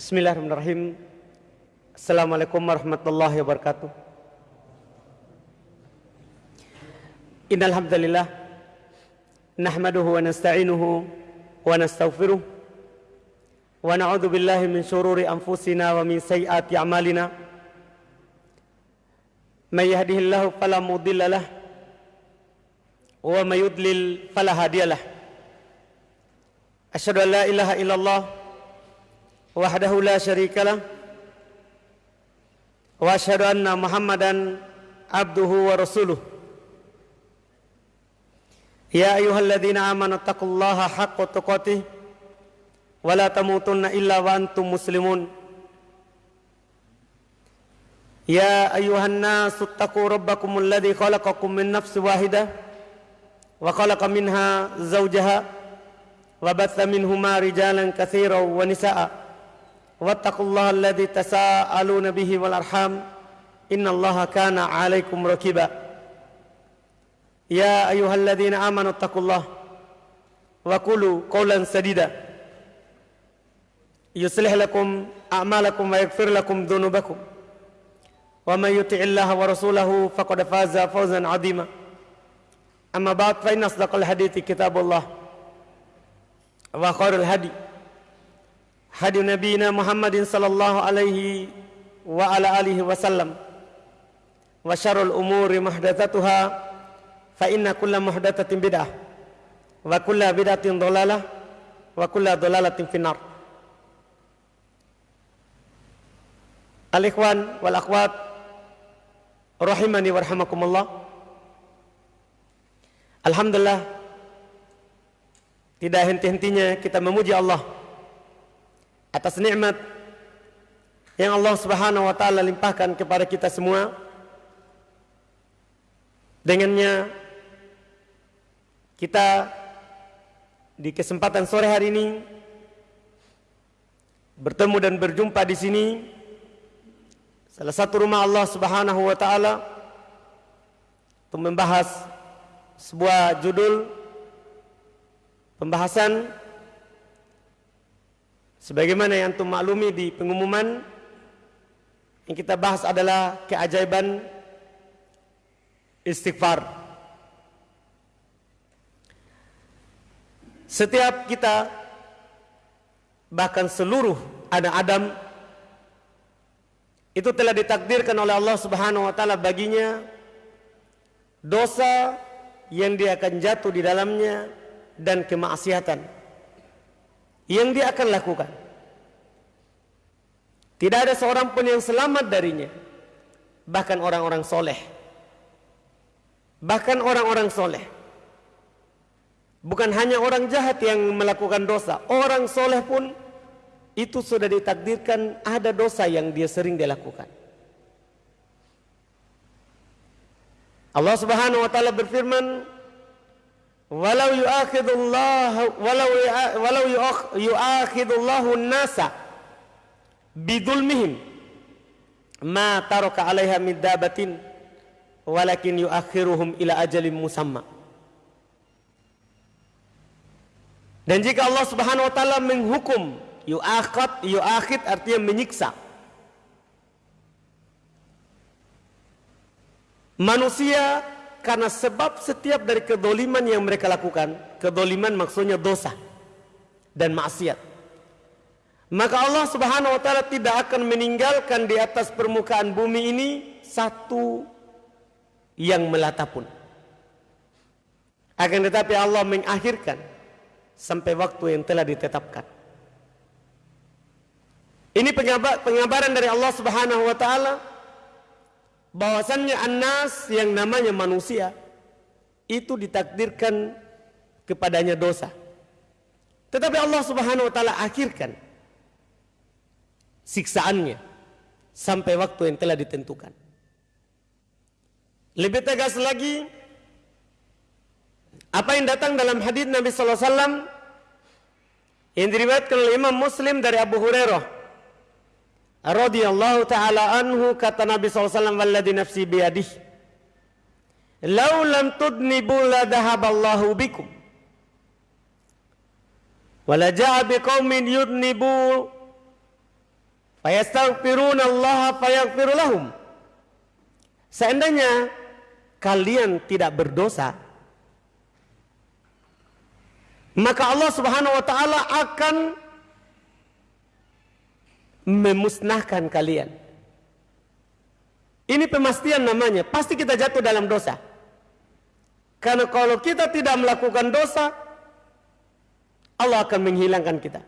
بسم الله الرحمن الرحيم السلام عليكم ورحمة الله وبركاته إن الحمد لله نحمده ونستعينه ونستغفره ونعوذ بالله من شرور أنفسنا ومن سيئات أعمالنا من يهده الله فلا مضل له ومن يضلل فلا هادي له أشهد أن لا إله إلا الله وحده لا شريك له وأشهد أن محمدا عبده ورسوله. يا أيها الذين آمنوا اتقوا الله حق تقاته ولا تموتن إلا وأنتم مسلمون. يا أيها الناس اتقوا ربكم الذي خلقكم من نفس واحدة وخلق منها زوجها وبث منهما رجالا كثيرا ونساء. واتقوا الله الذي تساءلون به والأرحام إن الله كان عليكم ركبا يا أيها الذين آمنوا اتقوا الله وقولوا قولا سديدا. يصلح لكم أعمالكم ويغفر لكم ذنوبكم. ومن يطع الله ورسوله فقد فاز فوزا عظيما. أما بعد فإن أصدق الحديث كتاب الله وخير الهدي hadi nabiyina Muhammadin sallallahu alaihi wa ala alihi wasallam. Wa syarrul umuri muhdatsatuha fa inna kulla muhdatsatin bid'ah wa kulla bid'atin dhalalah wa kulla dhalalatin finnar. Al ikhwan wal akhwat rahimani warhamakumullah Alhamdulillah tidak henti-hentinya kita memuji Allah atas nikmat yang Allah Subhanahu wa taala limpahkan kepada kita semua. Dengannya kita di kesempatan sore hari ini bertemu dan berjumpa di sini salah satu rumah Allah Subhanahu wa taala untuk membahas sebuah judul pembahasan Sebagaimana yang antum maklumi di pengumuman yang kita bahas adalah keajaiban istighfar. Setiap kita bahkan seluruh anak Adam itu telah ditakdirkan oleh Allah Subhanahu wa taala baginya dosa yang dia akan jatuh di dalamnya dan kemaksiatan yang dia akan lakukan. Tidak ada seorang pun yang selamat darinya. Bahkan orang-orang soleh. Bahkan orang-orang soleh. Bukan hanya orang jahat yang melakukan dosa. Orang soleh pun itu sudah ditakdirkan ada dosa yang dia sering dia lakukan. Allah Subhanahu wa taala berfirman, walau yu'akhidullah walau walau yu'akhidullahu an-nasa bidulmihim. Ma taraka 'alaiha min dabatin walakin yu'akhiruhum ila ajalin musamma. Dan jika Allah Subhanahu wa taala menghukum yu'akhad yu'akhid artinya menyiksa. Manusia karena sebab setiap dari kedoliman yang mereka lakukan, kedoliman maksudnya dosa dan maksiat. Maka Allah Subhanahu wa taala tidak akan meninggalkan di atas permukaan bumi ini satu yang melata pun. Akan tetapi Allah mengakhirkan sampai waktu yang telah ditetapkan. Ini pengabaran dari Allah Subhanahu wa taala bahwasannya anas yang namanya manusia itu ditakdirkan kepadanya dosa. Tetapi Allah Subhanahu wa taala akhirkan siksaannya sampai waktu yang telah ditentukan. Lebih tegas lagi apa yang datang dalam hadis Nabi sallallahu alaihi wasallam yang diriwayatkan oleh Imam Muslim dari Abu Hurairah radhiyallahu taala anhu kata Nabi SAW walladhi nafsi biyadih. Lau lam tudnibu la dhahaballahu bikum. Wala ja'a biqaumin yudnibu. Fayastaghfiruna Allah fayaghfiru lahum. Seandainya kalian tidak berdosa, maka Allah Subhanahu wa taala akan memusnahkan kalian. Ini pemastian namanya, pasti kita jatuh dalam dosa. Karena kalau kita tidak melakukan dosa, Allah akan menghilangkan kita.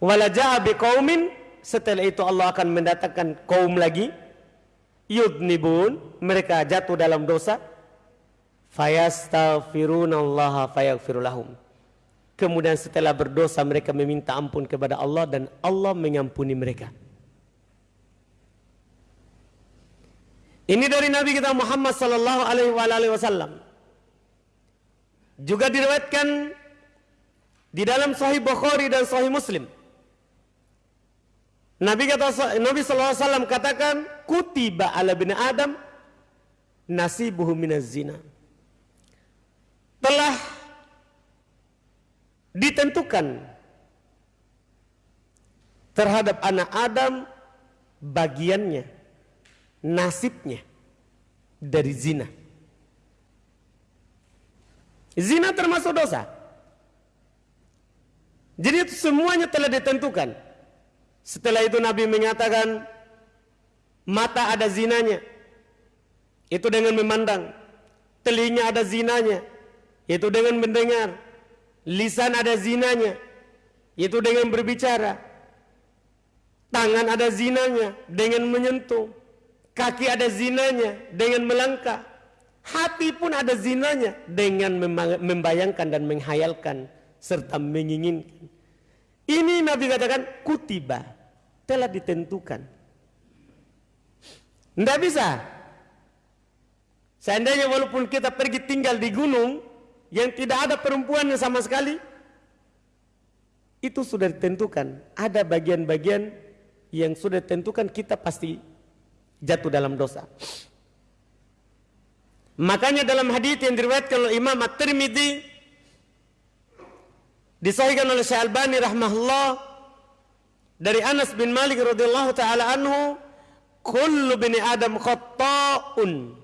Walaja'a biqaumin setelah itu Allah akan mendatangkan kaum lagi yudnibun mereka jatuh dalam dosa fayastaghfirunallaha fayaghfir lahum kemudian setelah berdosa mereka meminta ampun kepada Allah dan Allah mengampuni mereka. Ini dari Nabi kita Muhammad sallallahu alaihi wasallam. Juga diriwayatkan di dalam Sahih Bukhari dan Sahih Muslim. Nabi kata Nabi SAW katakan kutiba ala bin Adam nasibuhu minaz zina. Telah ditentukan terhadap anak Adam bagiannya, nasibnya dari zina. Zina termasuk dosa. Jadi semuanya telah ditentukan. Setelah itu Nabi mengatakan mata ada zinanya. Itu dengan memandang. Telinga ada zinanya. Itu dengan mendengar. Lisan ada zinanya. Itu dengan berbicara. Tangan ada zinanya dengan menyentuh. Kaki ada zinanya dengan melangkah. Hati pun ada zinanya dengan membayangkan dan menghayalkan serta menginginkan. Ini Nabi katakan kutiba telah ditentukan. Tidak bisa. Seandainya walaupun kita pergi tinggal di gunung yang tidak ada perempuan sama sekali, itu sudah ditentukan. Ada bagian-bagian yang sudah ditentukan kita pasti jatuh dalam dosa. Makanya dalam hadis yang diriwayatkan oleh Imam At-Tirmidzi Disahihkan oleh Syekh Albani rahmahullah dari Anas bin Malik radhiyallahu taala anhu, kullu bini Adam khatta'un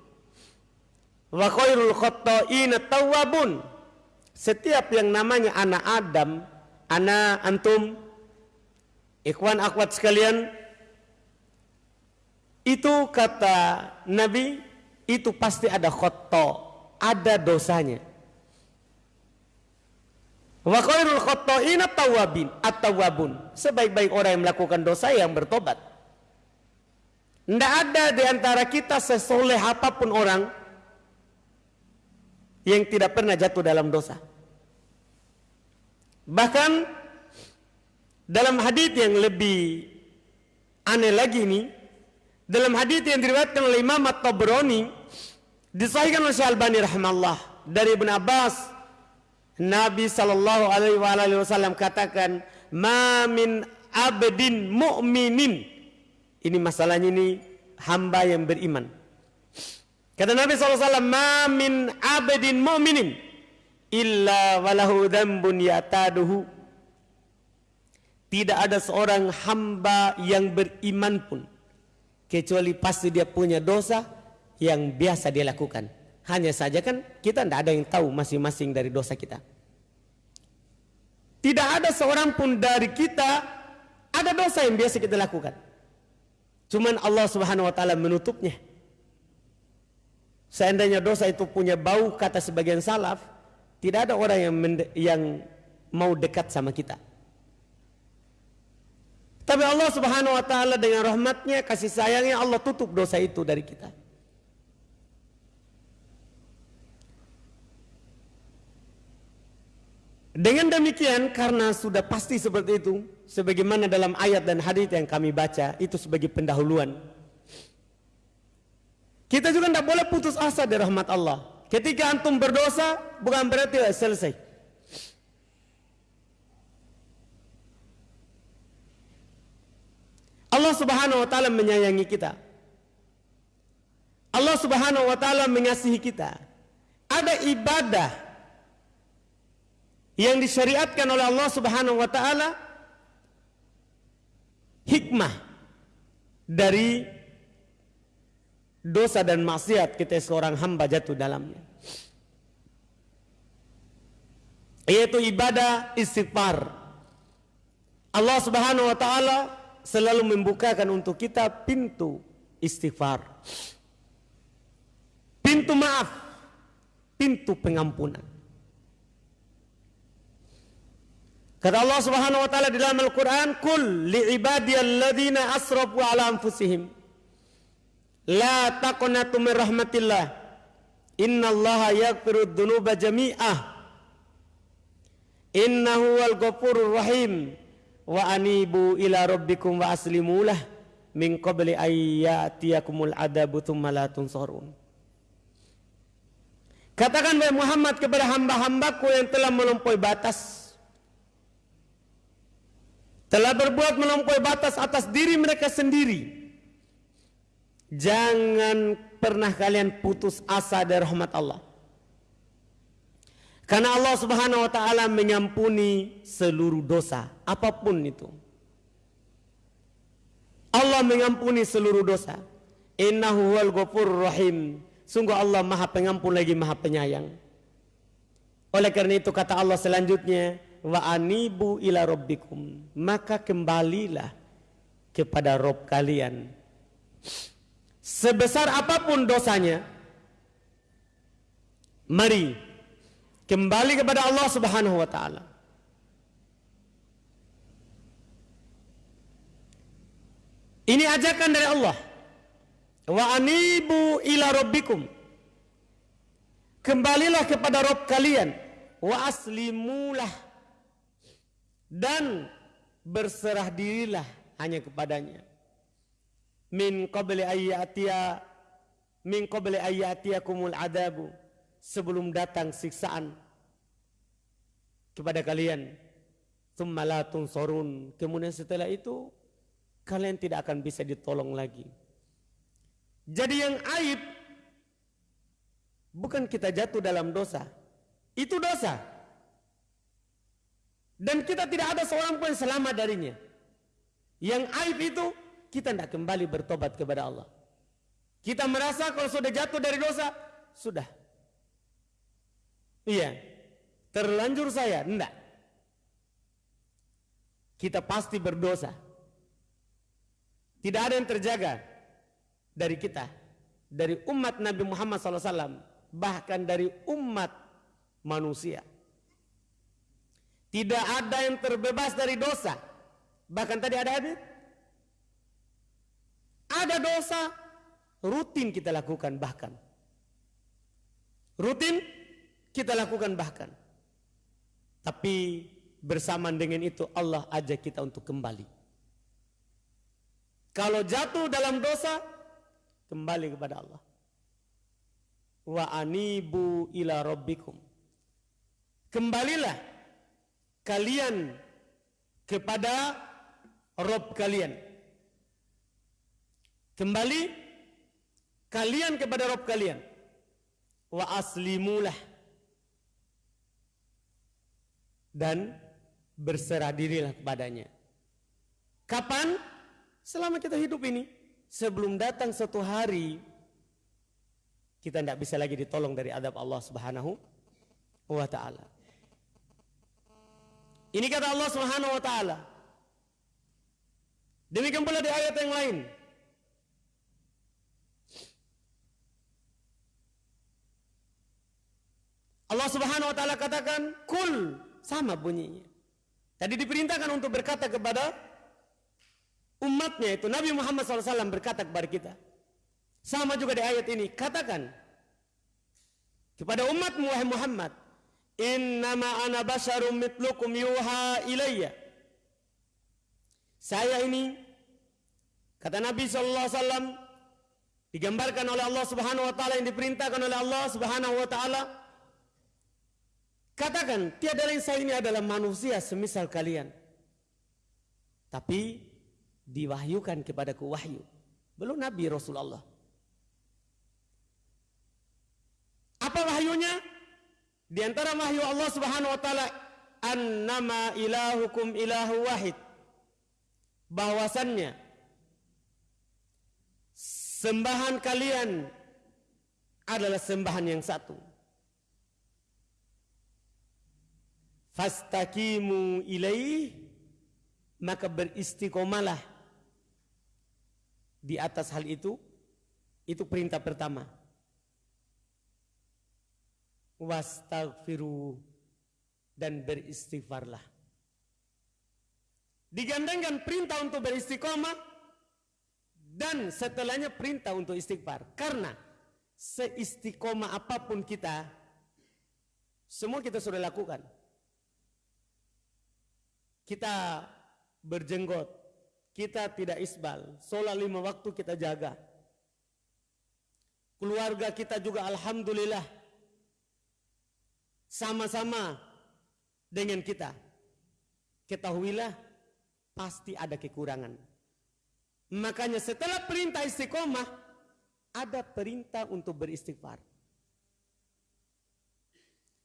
wa khairul khatta'in tawwabun. Setiap yang namanya anak Adam, anak antum, ikhwan akhwat sekalian, itu kata Nabi, itu pasti ada khotta, ada dosanya. Wa khairul khatta'ina tawabin at-tawabun. Sebaik-baik orang yang melakukan dosa yang bertobat. Tidak ada di antara kita sesoleh apa pun orang yang tidak pernah jatuh dalam dosa. Bahkan dalam hadis yang lebih aneh lagi ini, dalam hadis yang diriwayatkan oleh Imam At-Tabrani, disahihkan oleh Syalbani rahimahullah dari Ibn Abbas Nabi sallallahu alaihi wasallam katakan, "Ma min abdin mu'minin." Ini masalahnya ini hamba yang beriman. Kata Nabi sallallahu alaihi wasallam, "Ma min abdin mu'minin illa walahu dzambun yataduhu." Tidak ada seorang hamba yang beriman pun kecuali pasti dia punya dosa yang biasa dia lakukan. Hanya saja kan kita tidak ada yang tahu masing-masing dari dosa kita. Tidak ada seorang pun dari kita ada dosa yang biasa kita lakukan. Cuman Allah Subhanahu wa taala menutupnya. Seandainya dosa itu punya bau kata sebagian salaf, tidak ada orang yang yang mau dekat sama kita. Tapi Allah Subhanahu wa taala dengan rahmatnya, kasih sayangnya Allah tutup dosa itu dari kita. Dengan demikian karena sudah pasti seperti itu sebagaimana dalam ayat dan hadis yang kami baca itu sebagai pendahuluan. Kita juga tidak boleh putus asa dari rahmat Allah. Ketika antum berdosa bukan berarti selesai. Allah Subhanahu wa taala menyayangi kita. Allah Subhanahu wa taala mengasihi kita. Ada ibadah yang disyariatkan oleh Allah Subhanahu wa taala hikmah dari dosa dan maksiat kita seorang hamba jatuh dalamnya. Yaitu ibadah istighfar. Allah Subhanahu wa taala selalu membukakan untuk kita pintu istighfar. Pintu maaf, pintu pengampunan. Kata Allah Subhanahu wa taala di dalam Al-Qur'an, "Qul li ibadiyalladzina asrafu ala anfusihim la taqnatu min rahmatillah. Innallaha yaghfiru dzunuba jami'ah. Innahu wal ghafurur rahim. Wa anibu ila rabbikum wa aslimulah min qabli ayyatiyakumul adabu thumma la tunsarun." Katakan wahai Muhammad kepada hamba-hambaku yang telah melampaui batas telah berbuat melampaui batas atas diri mereka sendiri. Jangan pernah kalian putus asa dari rahmat Allah. Karena Allah Subhanahu wa taala mengampuni seluruh dosa, apa pun itu. Allah mengampuni seluruh dosa. Innahu wal ghafurur rahim. Sungguh Allah Maha Pengampun lagi Maha Penyayang. Oleh karena itu kata Allah selanjutnya, wa anibu ila rabbikum maka kembalilah kepada Rob kalian sebesar apapun dosanya mari kembali kepada Allah Subhanahu wa taala. Ini ajakan dari Allah. Wa anibu ila rabbikum. Kembalilah kepada Rob kalian. Wa aslimulah. Dan berserah dirilah hanya kepadanya min qabli ayyatia min qabli ayyatiyakumul adabu sebelum datang siksaan kepada kalian. Thumma la tunsurun kemudian setelah itu kalian tidak akan bisa ditolong lagi. Jadi yang aib bukan kita jatuh dalam dosa. Itu dosa. Dan kita tidak ada seorang pun selamat darinya. Yang aib itu kita tidak kembali bertobat kepada Allah. Kita merasa kalau sudah jatuh dari dosa, sudah. Iya. Terlanjur saya, enggak. Kita pasti berdosa. Tidak ada yang terjaga dari kita. Dari umat Nabi Muhammad SAW. Bahkan dari umat manusia. Tidak ada yang terbebas dari dosa. Bahkan tadi ada hadis. Ada dosa rutin kita lakukan bahkan. Rutin kita lakukan bahkan. Tapi bersamaan dengan itu Allah ajak kita untuk kembali. Kalau jatuh dalam dosa, kembali kepada Allah. Wa anibu ila rabbikum. Kembalilah kalian kepada Rob kalian. Kembali kalian kepada Rob kalian. Wa aslimulah. Dan berserah dirilah kepadanya. Kapan? Selama kita hidup ini. Sebelum datang satu hari kita tidak bisa lagi ditolong dari adab Allah Subhanahu wa taala. Ini kata Allah Subhanahu wa taala. Demikian pula di ayat yang lain. Allah Subhanahu wa taala katakan kul sama bunyinya. Tadi diperintahkan untuk berkata kepada umatnya itu Nabi Muhammad SAW berkata kepada kita. Sama juga di ayat ini katakan kepada umatmu wahai Muhammad Innama ana basyarum mitlukum yuha ilayya. Saya ini kata Nabi sallallahu alaihi wasallam digambarkan oleh Allah Subhanahu wa taala yang diperintahkan oleh Allah Subhanahu wa taala katakan tiada lain saya ini adalah manusia semisal kalian. Tapi diwahyukan kepadaku wahyu. Belum Nabi Rasulullah. Apa wahyunya? Di antara wahyu Allah Subhanahu wa taala annama ilahukum ilahu wahid. bahwasannya sembahan kalian adalah sembahan yang satu. Fastakimu ilaih maka beristiqomalah di atas hal itu. Itu perintah pertama. Wastaghfiru dan beristighfarlah. Digandengkan perintah untuk beristiqomah dan setelahnya perintah untuk istighfar. Karena seistiqomah apa pun kita semua kita sudah lakukan kita berjenggot kita tidak isbal sholat lima waktu kita jaga keluarga kita juga alhamdulillah sama-sama dengan kita. Ketahuilah pasti ada kekurangan. Makanya setelah perintah istiqomah ada perintah untuk beristighfar.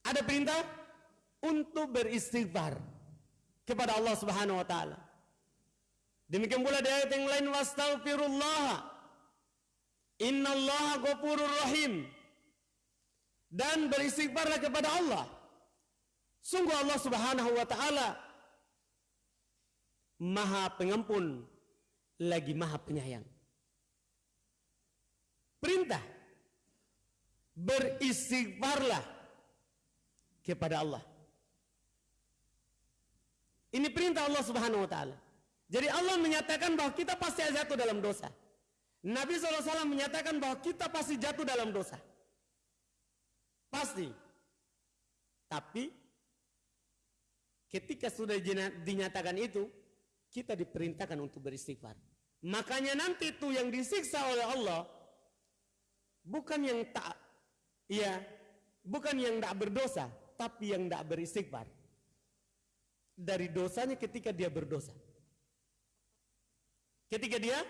Ada perintah untuk beristighfar kepada Allah Subhanahu wa taala. Demikian pula di ayat yang lain wastaghfirullah. Innallaha ghafurur rahim dan beristighfarlah kepada Allah. Sungguh Allah Subhanahu wa taala Maha Pengampun lagi Maha Penyayang. Perintah beristighfarlah kepada Allah. Ini perintah Allah Subhanahu wa taala. Jadi Allah menyatakan bahwa kita pasti jatuh dalam dosa. Nabi SAW menyatakan bahwa kita pasti jatuh dalam dosa. Pasti. Tapi ketika sudah dinyatakan itu, kita diperintahkan untuk beristighfar. Makanya nanti itu yang disiksa oleh Allah bukan yang tak ya, bukan yang tidak berdosa, tapi yang tidak beristighfar. Dari dosanya ketika dia berdosa. Ketika dia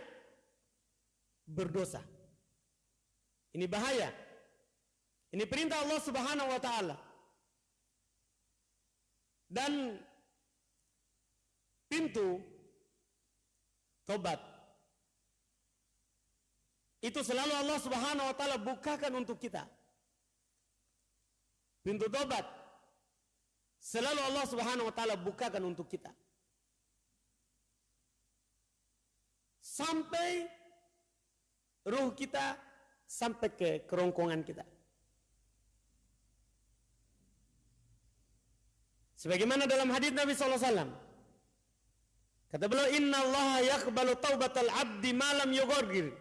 berdosa. Ini bahaya. Ini perintah Allah Subhanahu wa taala. Dan pintu tobat itu selalu Allah Subhanahu wa taala bukakan untuk kita. Pintu tobat selalu Allah Subhanahu wa taala bukakan untuk kita. Sampai ruh kita sampai ke kerongkongan kita. Sebagaimana dalam hadis Nabi SAW. Kata beliau, Inna Allah yakbalu taubatal abdi malam yugorgir.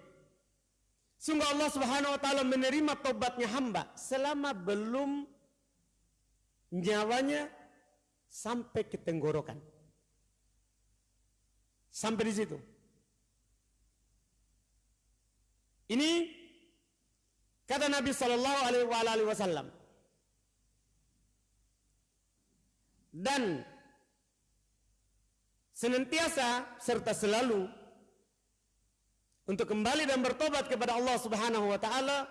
Sungguh Allah subhanahu wa ta'ala menerima taubatnya hamba selama belum nyawanya sampai ke tenggorokan. Sampai di situ. Ini kata Nabi Shallallahu Alaihi Wasallam. dan senantiasa serta selalu untuk kembali dan bertobat kepada Allah Subhanahu wa taala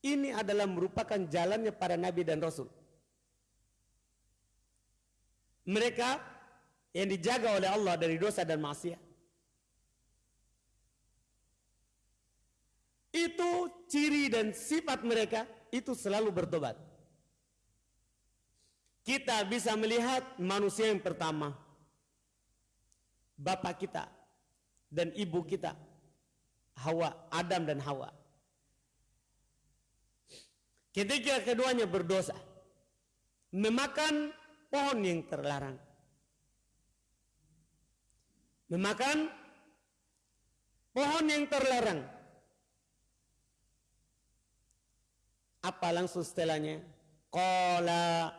ini adalah merupakan jalannya para nabi dan rasul. Mereka yang dijaga oleh Allah dari dosa dan maksiat. Itu ciri dan sifat mereka itu selalu bertobat kita bisa melihat manusia yang pertama bapak kita dan ibu kita Hawa Adam dan Hawa ketika keduanya berdosa memakan pohon yang terlarang memakan pohon yang terlarang apa langsung setelahnya qala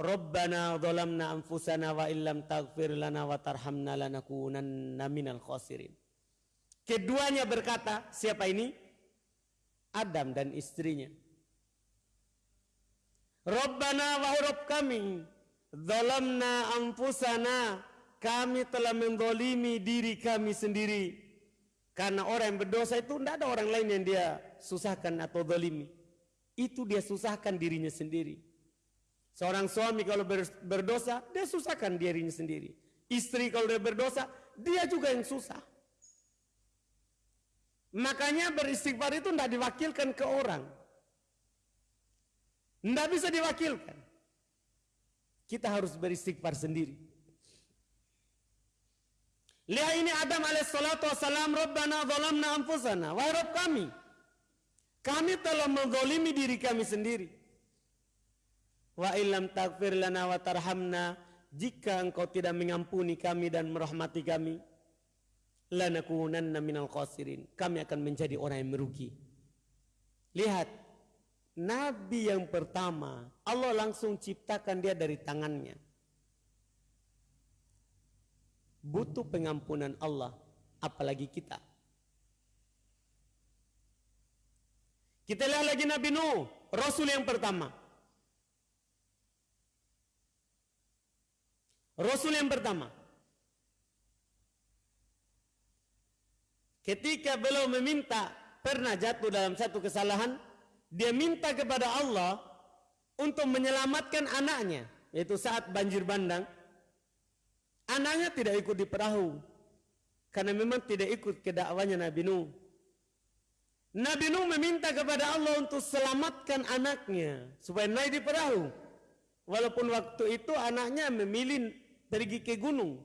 Rabbana dhalamna anfusana wa illam taghfir lana wa tarhamna lanakunanna minal khasirin. Keduanya berkata, siapa ini? Adam dan istrinya. Rabbana wa Rabb kami, dhalamna anfusana, kami telah mendolimi diri kami sendiri. Karena orang yang berdosa itu tidak ada orang lain yang dia susahkan atau dolimi. Itu dia susahkan dirinya sendiri. Seorang suami kalau berdosa, dia susahkan dirinya sendiri. Istri kalau dia berdosa, dia juga yang susah. Makanya beristighfar itu tidak diwakilkan ke orang. Tidak bisa diwakilkan. Kita harus beristighfar sendiri. Lihat ini Adam alaihissalatu wassalam, Rabbana zalamna anfusana. Wahai Rabb kami, kami telah menzolimi diri kami sendiri. Wa illam takfir lana wa tarhamna, jika engkau tidak mengampuni kami dan merahmati kami, lanakunanna minal khasirin. Kami akan menjadi orang yang merugi. Lihat, Nabi yang pertama, Allah langsung ciptakan dia dari tangannya. Butuh pengampunan Allah, apalagi kita. Kita lihat lagi Nabi Nuh, Rasul yang pertama. Rasul yang pertama. Ketika beliau meminta pernah jatuh dalam satu kesalahan, dia minta kepada Allah untuk menyelamatkan anaknya, yaitu saat banjir bandang. Anaknya tidak ikut di perahu karena memang tidak ikut ke dakwanya Nabi Nuh. Nabi Nuh meminta kepada Allah untuk selamatkan anaknya supaya naik di perahu. Walaupun waktu itu anaknya memilih pergi ke gunung.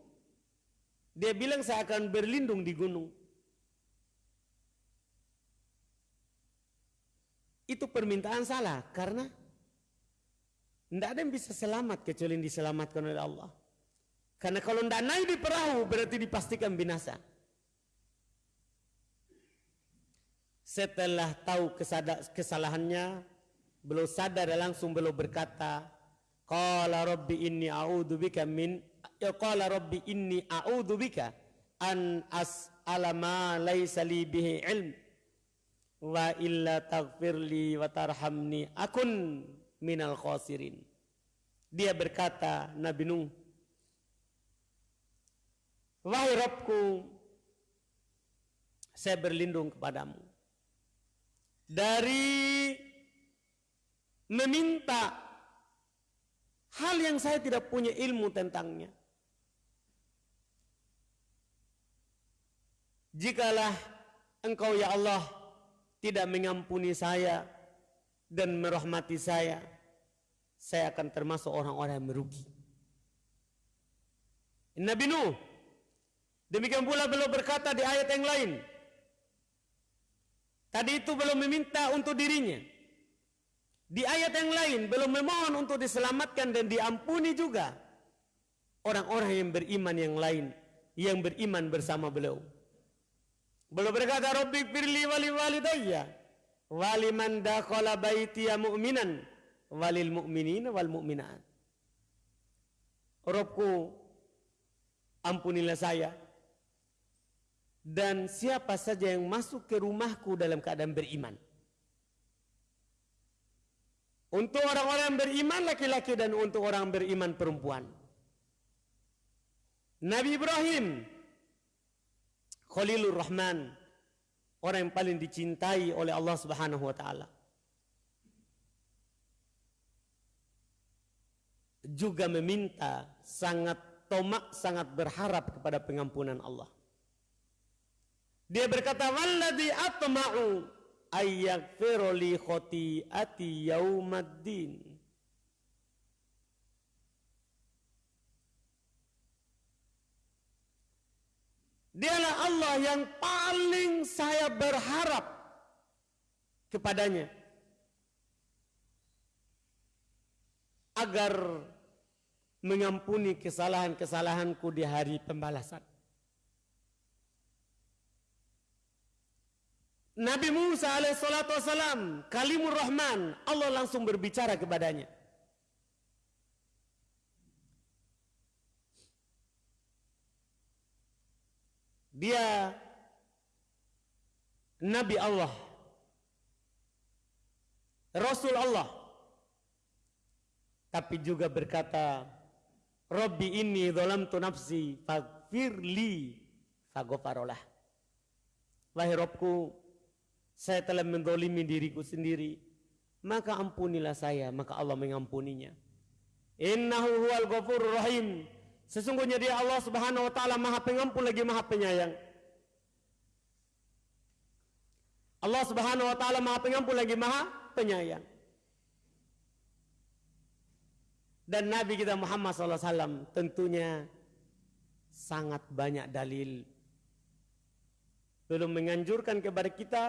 Dia bilang saya akan berlindung di gunung. Itu permintaan salah karena tidak ada yang bisa selamat kecuali diselamatkan oleh Allah. Karena kalau tidak naik di perahu berarti dipastikan binasa. Setelah tahu kesalahannya, belum sadar dan langsung belum berkata, Qala rabbi inni a'udhu bika min ya qala rabbi inni a'udhu bika an as'ala ma laysa li bihi ilm wa illa taghfirli wa tarhamni akun minal khasirin. Dia berkata Nabi Nuh, Wahai Rabbku, saya berlindung kepadamu dari meminta hal yang saya tidak punya ilmu tentangnya. Jikalah engkau ya Allah tidak mengampuni saya dan merahmati saya, saya akan termasuk orang-orang yang merugi. Nabi Nuh demikian pula belum berkata di ayat yang lain. Tadi itu belum meminta untuk dirinya. Di ayat yang lain belum memohon untuk diselamatkan dan diampuni juga orang-orang yang beriman yang lain yang beriman bersama beliau. Belum berkata Rabbi firli wali walidayya wali man dakhala baitiya mu'minan walil mu'minin wal mu'minat. Robku ampunilah saya dan siapa saja yang masuk ke rumahku dalam keadaan beriman. Untuk orang-orang beriman laki-laki dan untuk orang beriman perempuan. Nabi Ibrahim Khalilur Rahman, orang yang paling dicintai oleh Allah Subhanahu wa taala. Juga meminta sangat tomak, sangat berharap kepada pengampunan Allah. Dia berkata, "Walladzi atma'u ayyaghfira li khati'ati yaumaddin." Dialah Allah yang paling saya berharap kepadanya. Agar mengampuni kesalahan-kesalahanku di hari pembalasan. Nabi Musa alaihissalatu wassalam, kalimur rahman, Allah langsung berbicara kepadanya. Dia Nabi Allah. Rasul Allah. Tapi juga berkata Rabbi inni tu nafsi Fagfirli Fagofarolah Wahai Robku Saya telah mendolimi diriku sendiri. Maka ampunilah saya Maka Allah mengampuninya. Innahu huwal ghafur rahim Sesungguhnya dia Allah Subhanahu wa taala Maha Pengampun lagi Maha Penyayang. Allah Subhanahu wa taala Maha Pengampun lagi Maha Penyayang. Dan Nabi kita Muhammad SAW tentunya sangat banyak dalil belum menganjurkan kepada kita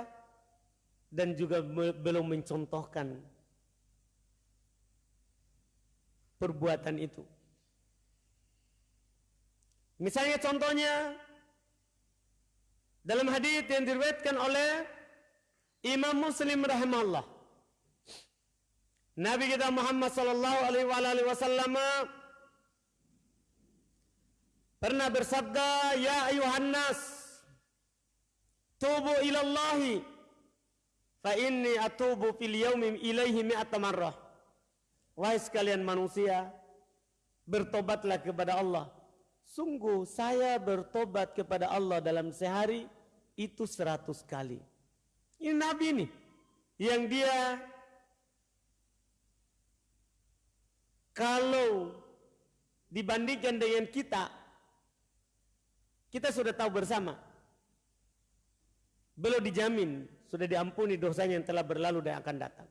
dan juga belum mencontohkan perbuatan itu. Misalnya contohnya dalam hadis yang diriwayatkan oleh Imam Muslim rahimahullah. Nabi kita Muhammad sallallahu alaihi wasallam pernah bersabda, "Ya ayuhan nas, tubu ila Allah fa inni atubu fil yaumi ilaihi mi'ata marrah." Wahai sekalian manusia, bertobatlah kepada Allah Sungguh saya bertobat kepada Allah dalam sehari itu seratus kali. Ini Nabi nih yang dia kalau dibandingkan dengan kita, kita sudah tahu bersama. Belum dijamin, sudah diampuni dosanya yang telah berlalu dan akan datang.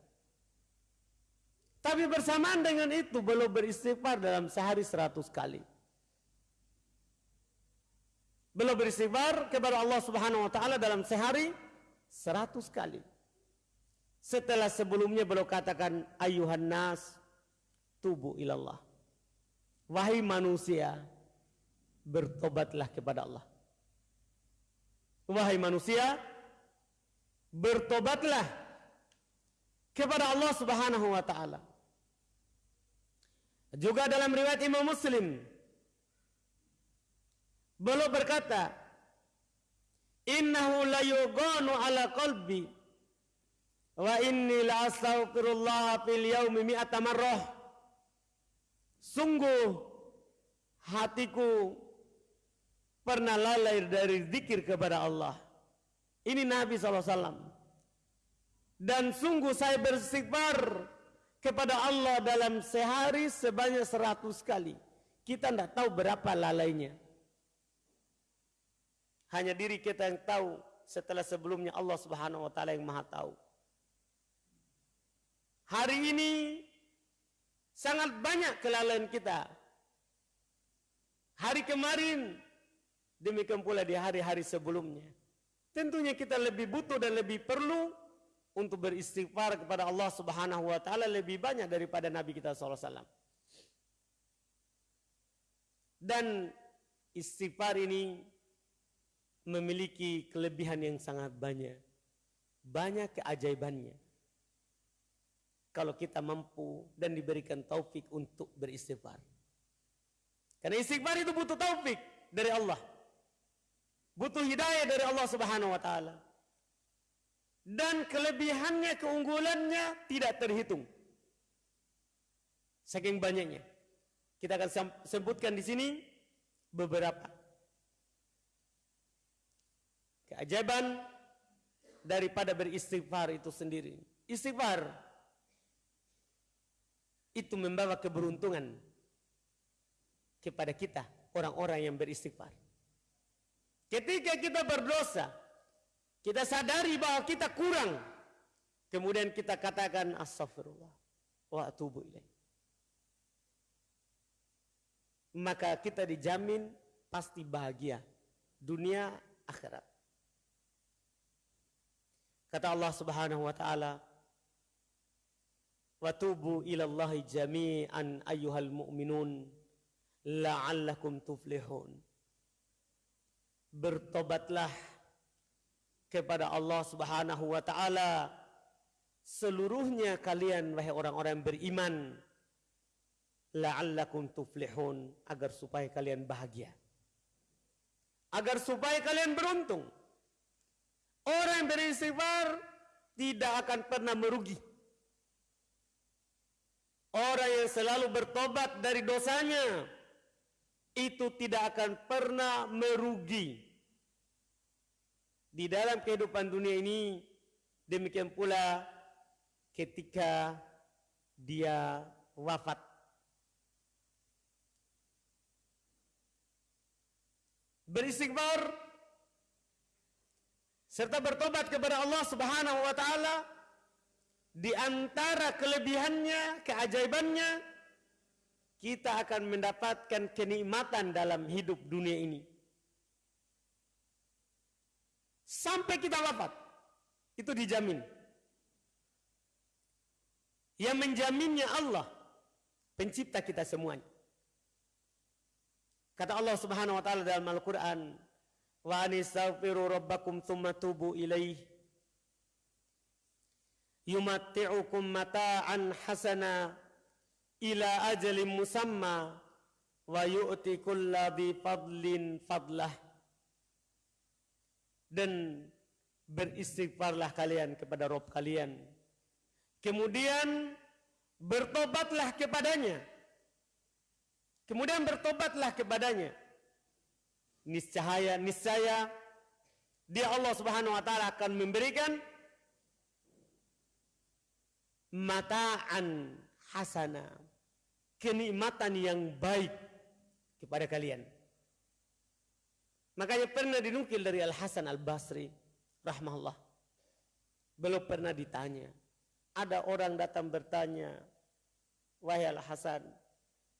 Tapi bersamaan dengan itu belum beristighfar dalam sehari seratus kali belum beristighfar kepada Allah Subhanahu wa taala dalam sehari seratus kali. Setelah sebelumnya beliau katakan ayuhan nas tubu ilallah. Wahai manusia, bertobatlah kepada Allah. Wahai manusia, bertobatlah kepada Allah Subhanahu wa taala. Juga dalam riwayat Imam Muslim Beliau berkata, Innahu la yuganu ala qalbi wa inni la astaghfirullah fil yaumi mi'ata marrah. Sungguh hatiku pernah lalai dari zikir kepada Allah. Ini Nabi SAW. Dan sungguh saya beristighfar kepada Allah dalam sehari sebanyak seratus kali. Kita tidak tahu berapa lalainya. Hanya diri kita yang tahu setelah sebelumnya Allah Subhanahu wa taala yang Maha tahu. Hari ini sangat banyak kelalaian kita. Hari kemarin demikian pula di hari-hari sebelumnya. Tentunya kita lebih butuh dan lebih perlu untuk beristighfar kepada Allah Subhanahu wa taala lebih banyak daripada Nabi kita SAW. Dan istighfar ini memiliki kelebihan yang sangat banyak. Banyak keajaibannya. Kalau kita mampu dan diberikan taufik untuk beristighfar. Karena istighfar itu butuh taufik dari Allah. Butuh hidayah dari Allah Subhanahu wa taala. Dan kelebihannya, keunggulannya tidak terhitung. Saking banyaknya. Kita akan sebutkan di sini beberapa keajaiban daripada beristighfar itu sendiri. Istighfar itu membawa keberuntungan kepada kita, orang-orang yang beristighfar. Ketika kita berdosa, kita sadari bahwa kita kurang, kemudian kita katakan astagfirullah wa atubu ilaih. Maka kita dijamin pasti bahagia dunia akhirat. Kata Allah Subhanahu wa taala, "Wa tubu ila Allah jami'an ayyuhal mu'minun la'allakum tuflihun." Bertobatlah kepada Allah Subhanahu wa taala seluruhnya kalian wahai orang-orang beriman la'allakum tuflihun agar supaya kalian bahagia. Agar supaya kalian beruntung. Orang yang beristighfar tidak akan pernah merugi. Orang yang selalu bertobat dari dosanya itu tidak akan pernah merugi. Di dalam kehidupan dunia ini demikian pula ketika dia wafat. beristighfar serta bertobat kepada Allah Subhanahu wa taala di antara kelebihannya, keajaibannya kita akan mendapatkan kenikmatan dalam hidup dunia ini. Sampai kita wafat. Itu dijamin. Yang menjaminnya Allah, pencipta kita semuanya. Kata Allah Subhanahu wa taala dalam Al-Qur'an, "Wa anistaghfiru rabbakum tsumma tubu ilaih." Yumatti'ukum mata'an hasana ila ajalin musamma wa yu'ti kulladhi fadlin fadlah. Dan beristighfarlah kalian kepada Rob kalian. Kemudian bertobatlah kepadanya Kemudian bertobatlah kepadanya. Niscaya, niscaya dia Allah Subhanahu wa taala akan memberikan mataan hasana, kenikmatan yang baik kepada kalian. Makanya pernah dinukil dari Al Hasan Al Basri rahmahullah. Belum pernah ditanya. Ada orang datang bertanya, "Wahai Al Hasan,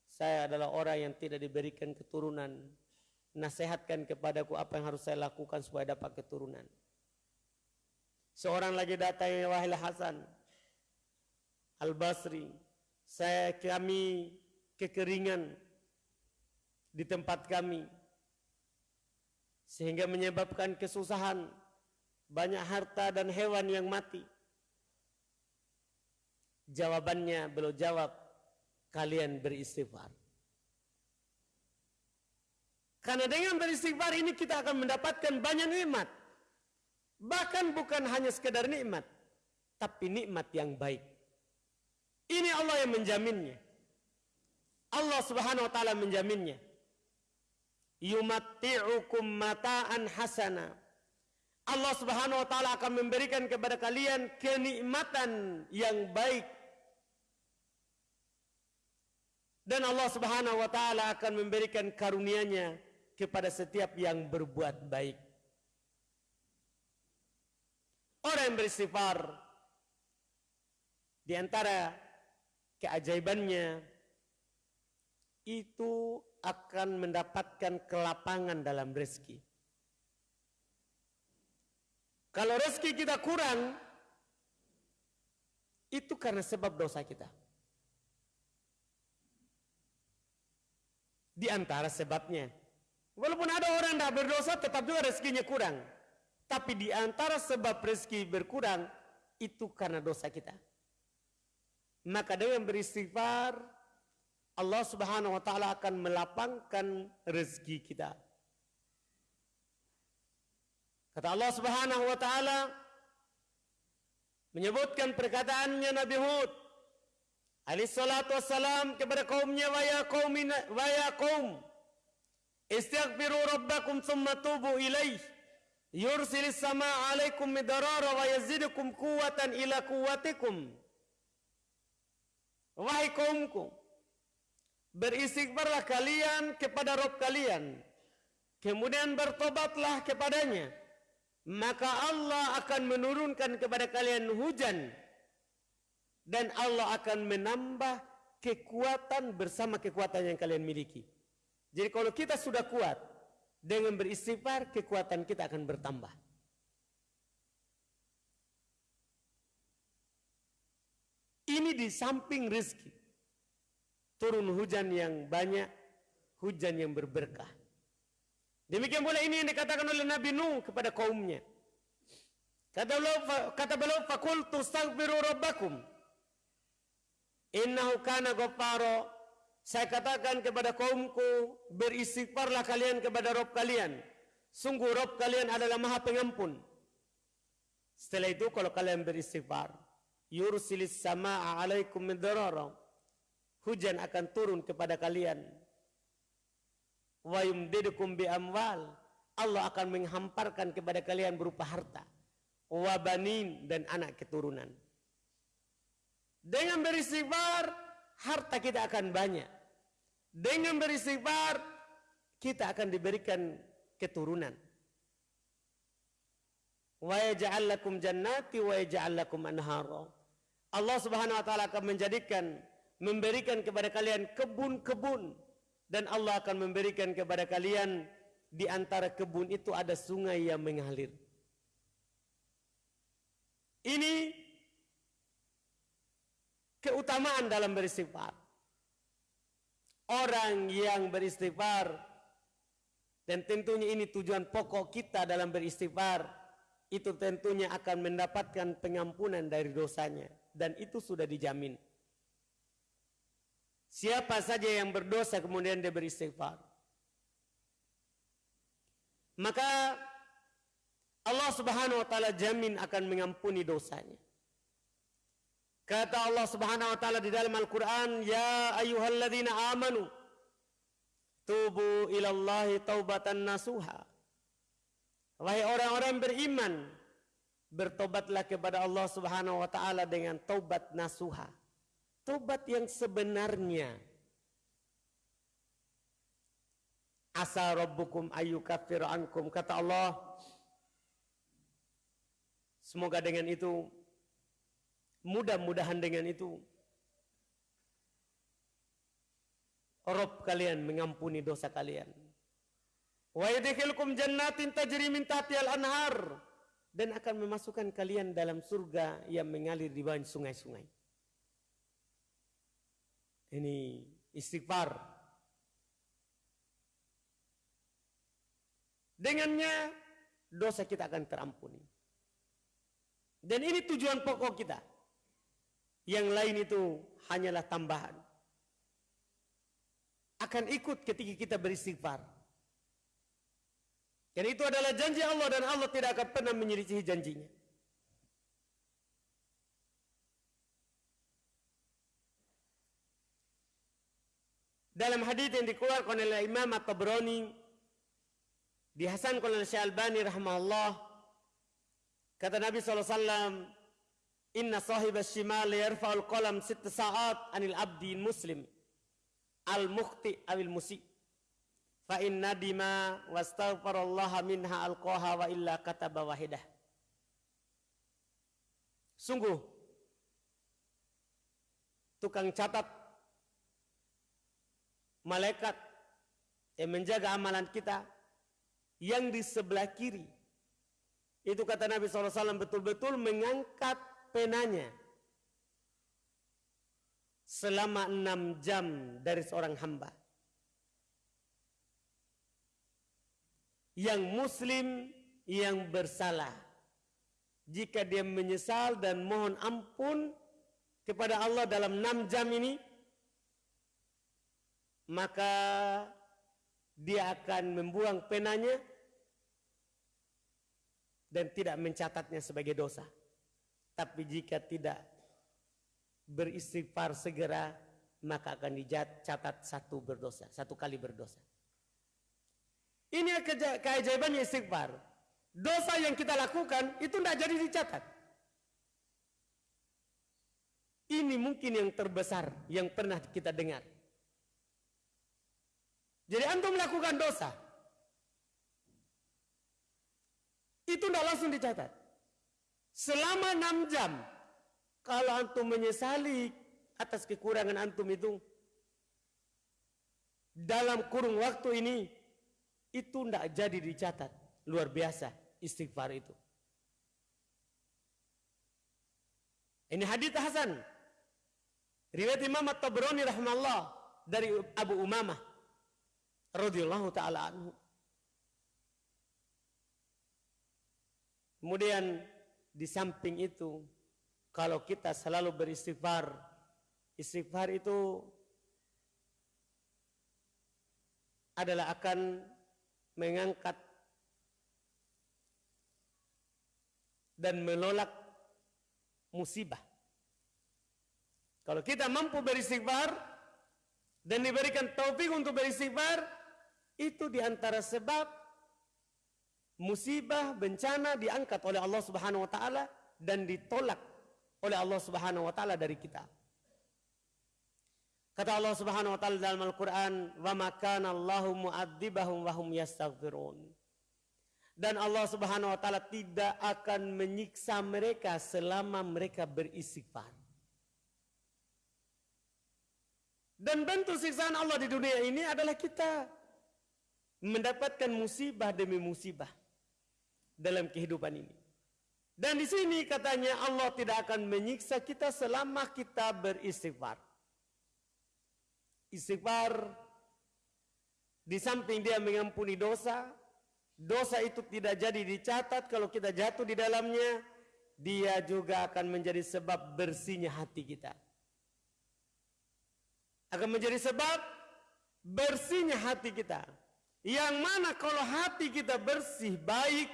saya adalah orang yang tidak diberikan keturunan. Nasihatkan kepadaku apa yang harus saya lakukan supaya dapat keturunan. Seorang lagi datang ya wahai Hasan Al-Basri. Saya kami kekeringan di tempat kami. Sehingga menyebabkan kesusahan. Banyak harta dan hewan yang mati. Jawabannya belum jawab kalian beristighfar. Karena dengan beristighfar ini kita akan mendapatkan banyak nikmat. Bahkan bukan hanya sekedar nikmat, tapi nikmat yang baik. Ini Allah yang menjaminnya. Allah Subhanahu wa taala menjaminnya. Yumatti'ukum mata'an hasana. Allah Subhanahu wa taala akan memberikan kepada kalian kenikmatan yang baik Dan Allah Subhanahu wa taala akan memberikan karunia-Nya kepada setiap yang berbuat baik. Orang yang beristighfar di antara keajaibannya itu akan mendapatkan kelapangan dalam rezeki. Kalau rezeki kita kurang, itu karena sebab dosa kita. Di antara sebabnya. Walaupun ada orang tidak berdosa tetap juga rezekinya kurang. Tapi di antara sebab rezeki berkurang itu karena dosa kita. Maka dengan beristighfar Allah Subhanahu wa taala akan melapangkan rezeki kita. Kata Allah Subhanahu wa taala menyebutkan perkataannya Nabi Hud alaihi salatu wassalam kepada kaumnya wa ya qaumin wa qaum istaghfiru rabbakum thumma tubu ilaih yursilis sama alaikum midarara wa yazidukum quwwatan ila quwwatikum. Wahai kaumku beristighfarlah kalian kepada Rabb kalian. Kemudian bertobatlah kepadanya. Maka Allah akan menurunkan kepada kalian hujan. Dan Allah akan menambah kekuatan bersama kekuatan yang kalian miliki. Jadi kalau kita sudah kuat dengan beristighfar, kekuatan kita akan bertambah. Ini di samping rezeki. Turun hujan yang banyak, hujan yang berberkah. Demikian pula ini yang dikatakan oleh Nabi Nuh kepada kaumnya. Kata beliau, kata beliau, fakultu astaghfiru rabbakum. Innahu kana ghaffaro. Saya katakan kepada kaumku, beristighfarlah kalian kepada Rob kalian. Sungguh Rob kalian adalah maha pengampun. Setelah itu kalau kalian beristighfar, yursilis sama'a alaikum midrara. Hujan akan turun kepada kalian. Wa yumdidukum bi amwal. Allah akan menghamparkan kepada kalian berupa harta. Wa banin dan anak keturunan. Dengan beristighfar, harta kita akan banyak. Dengan beristighfar, kita akan diberikan keturunan. Wa yaj'al lakum jannati wa yaj'al lakum anhara. Allah Subhanahu wa taala akan menjadikan memberikan kepada kalian kebun-kebun dan Allah akan memberikan kepada kalian di antara kebun itu ada sungai yang mengalir. Ini keutamaan dalam beristighfar. Orang yang beristighfar dan tentunya ini tujuan pokok kita dalam beristighfar itu tentunya akan mendapatkan pengampunan dari dosanya dan itu sudah dijamin. Siapa saja yang berdosa kemudian dia beristighfar. Maka Allah Subhanahu wa taala jamin akan mengampuni dosanya. Kata Allah Subhanahu wa taala di dalam Al-Qur'an, "Ya ayyuhalladzina amanu tubu ilallahi taubatan nasuha." Wahai orang-orang beriman, bertobatlah kepada Allah Subhanahu wa taala dengan taubat nasuha. Tobat yang sebenarnya. Asa rabbukum ayyukaffir ankum. Kata Allah. Semoga dengan itu. Mudah-mudahan dengan itu. Rob kalian mengampuni dosa kalian. Wa yadkhilkum jannatin tajri min tahtihal anhar dan akan memasukkan kalian dalam surga yang mengalir di bawah sungai-sungai. Ini istighfar. Dengannya dosa kita akan terampuni. Dan ini tujuan pokok kita. Yang lain itu hanyalah tambahan. Akan ikut ketika kita beristighfar. Dan itu adalah janji Allah dan Allah tidak akan pernah menyelisihi janjinya. Dalam hadis yang dikeluarkan oleh Imam At-Tabrani dihasankan oleh Syekh Albani rahimahullah kata Nabi SAW Inna sahib shimal yarfa'ul qalam sitt sa'at anil abdi muslim. Al-mukhti awil musi. Fa in nadima wastaghfarallaha minha alqaha wa illa kataba wahidah. Sungguh tukang catat malaikat yang menjaga amalan kita yang di sebelah kiri. Itu kata Nabi SAW betul-betul mengangkat penanya selama enam jam dari seorang hamba. Yang muslim yang bersalah. Jika dia menyesal dan mohon ampun kepada Allah dalam enam jam ini, maka dia akan membuang penanya dan tidak mencatatnya sebagai dosa. Tapi jika tidak beristighfar segera, maka akan dicatat satu berdosa, satu kali berdosa. Ini keajaibannya istighfar. Dosa yang kita lakukan itu tidak jadi dicatat. Ini mungkin yang terbesar yang pernah kita dengar. Jadi antum melakukan dosa. Itu tidak langsung dicatat. Selama enam jam. Kalau antum menyesali atas kekurangan antum itu. Dalam kurung waktu ini. Itu tidak jadi dicatat. Luar biasa istighfar itu. Ini hadith Hasan. Riwayat Imam At-Tabrani rahmallah dari Abu Umamah radhiyallahu taala anhu. Kemudian di samping itu kalau kita selalu beristighfar, istighfar itu adalah akan mengangkat dan menolak musibah. Kalau kita mampu beristighfar dan diberikan taufik untuk beristighfar, itu di antara sebab musibah, bencana diangkat oleh Allah Subhanahu wa taala dan ditolak oleh Allah Subhanahu wa taala dari kita. Kata Allah Subhanahu wa taala dalam Al-Qur'an, "Wa ma kana Allahu mu'adzibahum wa hum yastaghfirun." Dan Allah Subhanahu wa taala tidak akan menyiksa mereka selama mereka beristighfar. Dan bentuk siksaan Allah di dunia ini adalah kita mendapatkan musibah demi musibah dalam kehidupan ini. Dan di sini katanya Allah tidak akan menyiksa kita selama kita beristighfar. Istighfar di samping dia mengampuni dosa, dosa itu tidak jadi dicatat kalau kita jatuh di dalamnya, dia juga akan menjadi sebab bersihnya hati kita. Akan menjadi sebab bersihnya hati kita. Yang mana kalau hati kita bersih, baik,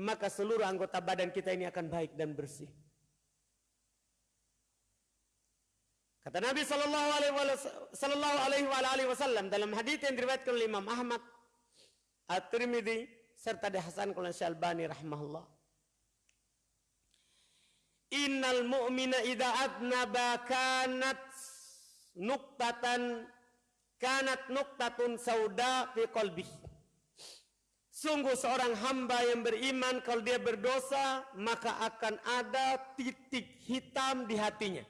maka seluruh anggota badan kita ini akan baik dan bersih. Kata Nabi sallallahu alaihi wasallam dalam hadis yang diriwayatkan oleh Imam Ahmad, At-Tirmidzi serta dihasankan oleh Syalbani rahimahullah. Innal mu'mina idza adnaba kanat nuktatan kanat nuktatun sauda fi qalbihi Sungguh seorang hamba yang beriman kalau dia berdosa maka akan ada titik hitam di hatinya.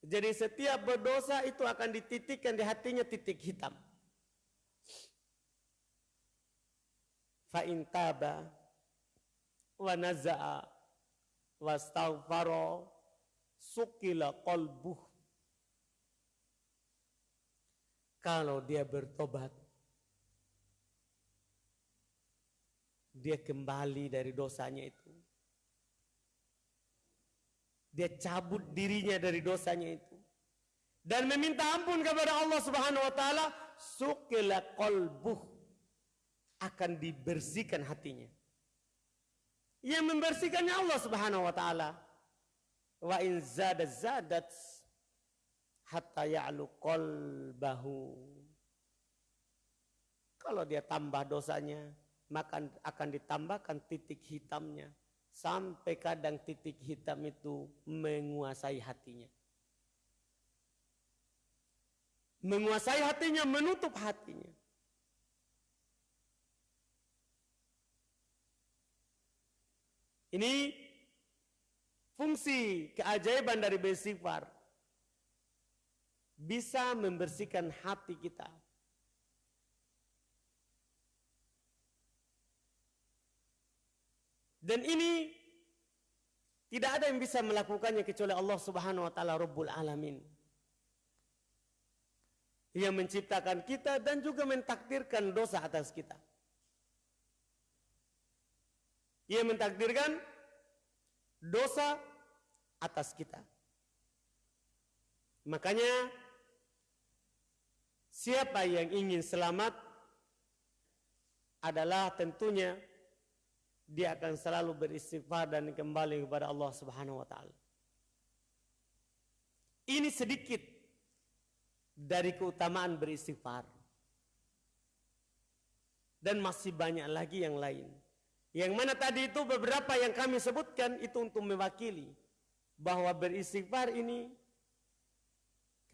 Jadi setiap berdosa itu akan dititikkan di hatinya titik hitam. Fa in taba wa naza'a wastaghfara sukila qalbuh. Kalau dia bertobat dia kembali dari dosanya itu. Dia cabut dirinya dari dosanya itu. Dan meminta ampun kepada Allah subhanahu wa ta'ala. Sukila kolbuh. Akan dibersihkan hatinya. Yang membersihkannya Allah subhanahu wa ta'ala. Wa in zadat zadat. Hatta ya'lu kolbahu. Kalau dia tambah dosanya maka akan ditambahkan titik hitamnya sampai kadang titik hitam itu menguasai hatinya. Menguasai hatinya, menutup hatinya. Ini fungsi keajaiban dari bersifar. Bisa membersihkan hati kita Dan ini tidak ada yang bisa melakukannya kecuali Allah Subhanahu wa taala Rabbul Alamin. Yang menciptakan kita dan juga mentakdirkan dosa atas kita. Yang mentakdirkan dosa atas kita. Makanya siapa yang ingin selamat adalah tentunya dia akan selalu beristighfar dan kembali kepada Allah Subhanahu wa taala. Ini sedikit dari keutamaan beristighfar. Dan masih banyak lagi yang lain. Yang mana tadi itu beberapa yang kami sebutkan itu untuk mewakili bahwa beristighfar ini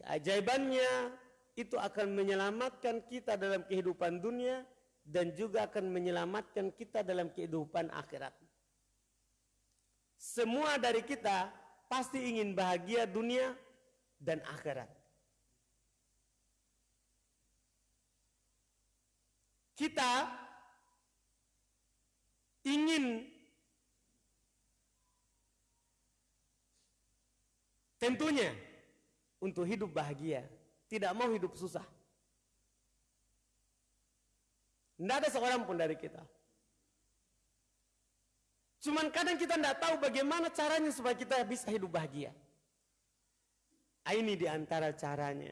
keajaibannya itu akan menyelamatkan kita dalam kehidupan dunia dan juga akan menyelamatkan kita dalam kehidupan akhirat. Semua dari kita pasti ingin bahagia dunia dan akhirat. Kita ingin tentunya untuk hidup bahagia, tidak mau hidup susah. Tidak ada seorang pun dari kita. Cuman kadang kita tidak tahu bagaimana caranya supaya kita bisa hidup bahagia. Ah, ini di antara caranya.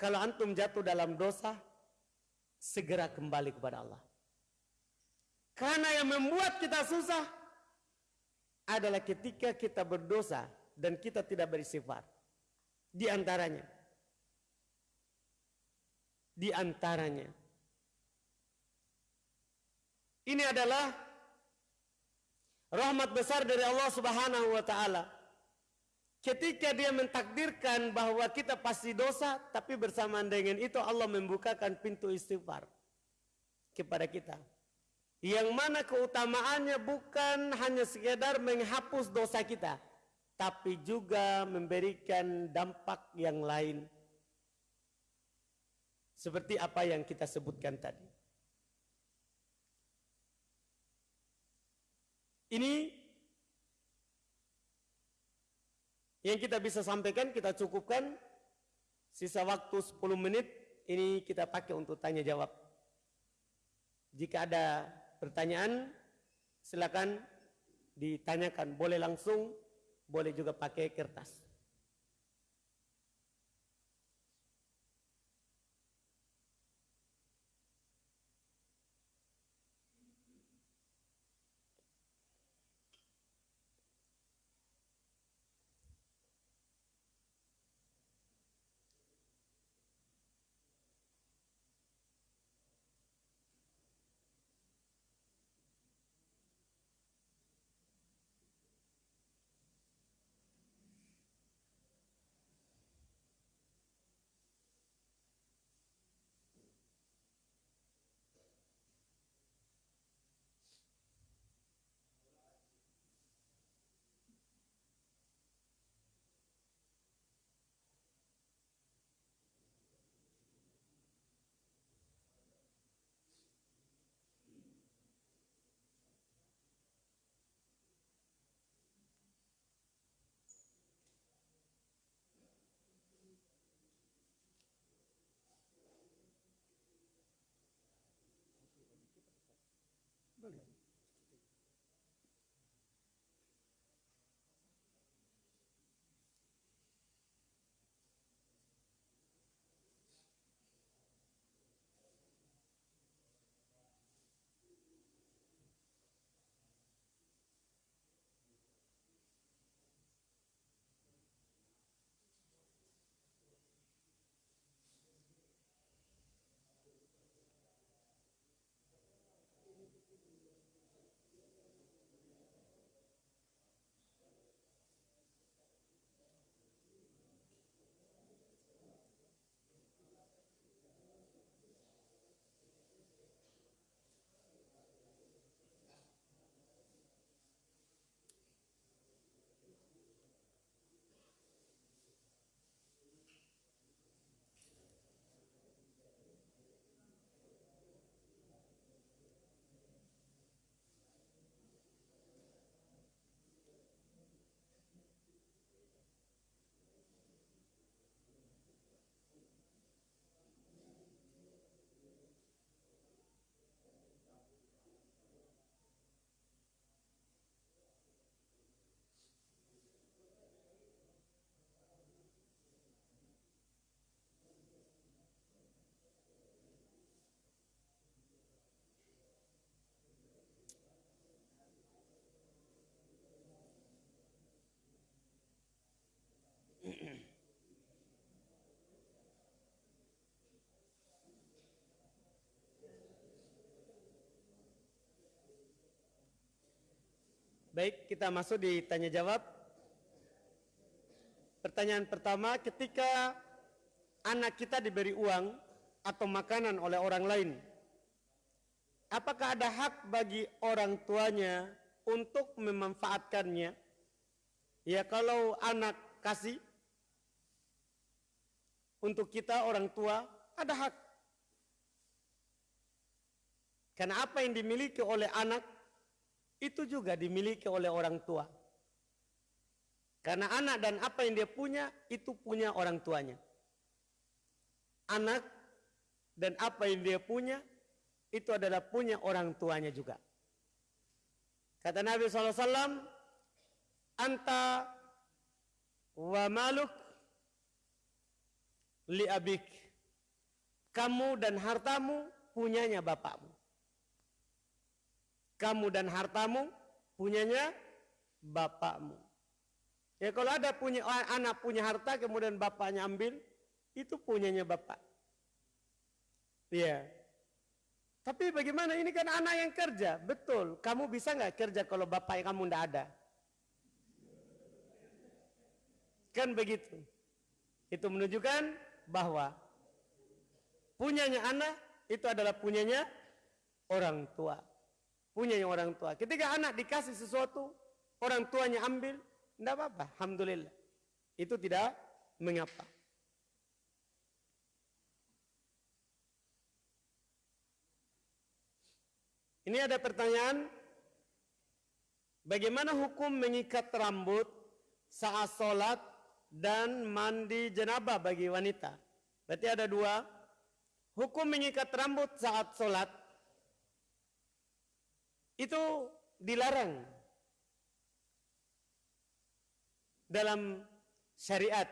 Kalau antum jatuh dalam dosa, segera kembali kepada Allah. Karena yang membuat kita susah adalah ketika kita berdosa dan kita tidak bersifat. Di antaranya. Di antaranya ini adalah rahmat besar dari Allah Subhanahu wa taala. Ketika dia mentakdirkan bahwa kita pasti dosa, tapi bersamaan dengan itu Allah membukakan pintu istighfar kepada kita. Yang mana keutamaannya bukan hanya sekedar menghapus dosa kita. Tapi juga memberikan dampak yang lain. Seperti apa yang kita sebutkan tadi. Ini yang kita bisa sampaikan, kita cukupkan. Sisa waktu 10 menit ini kita pakai untuk tanya jawab. Jika ada pertanyaan, silakan ditanyakan. Boleh langsung, boleh juga pakai kertas. Baik, kita masuk di tanya jawab. Pertanyaan pertama, ketika anak kita diberi uang atau makanan oleh orang lain, apakah ada hak bagi orang tuanya untuk memanfaatkannya? Ya kalau anak kasih untuk kita orang tua ada hak. Karena apa yang dimiliki oleh anak itu juga dimiliki oleh orang tua. Karena anak dan apa yang dia punya itu punya orang tuanya. Anak dan apa yang dia punya itu adalah punya orang tuanya juga. Kata Nabi SAW, Anta wa maluk li abik. Kamu dan hartamu punyanya bapakmu kamu dan hartamu punyanya bapakmu. Ya kalau ada punya anak punya harta kemudian bapaknya ambil, itu punyanya bapak. Ya. Tapi bagaimana ini kan anak yang kerja, betul. Kamu bisa nggak kerja kalau bapak kamu tidak ada? Kan begitu. Itu menunjukkan bahwa punyanya anak itu adalah punyanya orang tua. Punya orang tua. Ketika anak dikasih sesuatu, orang tuanya ambil, tidak apa-apa, alhamdulillah. Itu tidak mengapa. Ini ada pertanyaan, bagaimana hukum mengikat rambut saat sholat dan mandi jenabah bagi wanita? Berarti ada dua, hukum mengikat rambut saat sholat itu dilarang dalam syariat.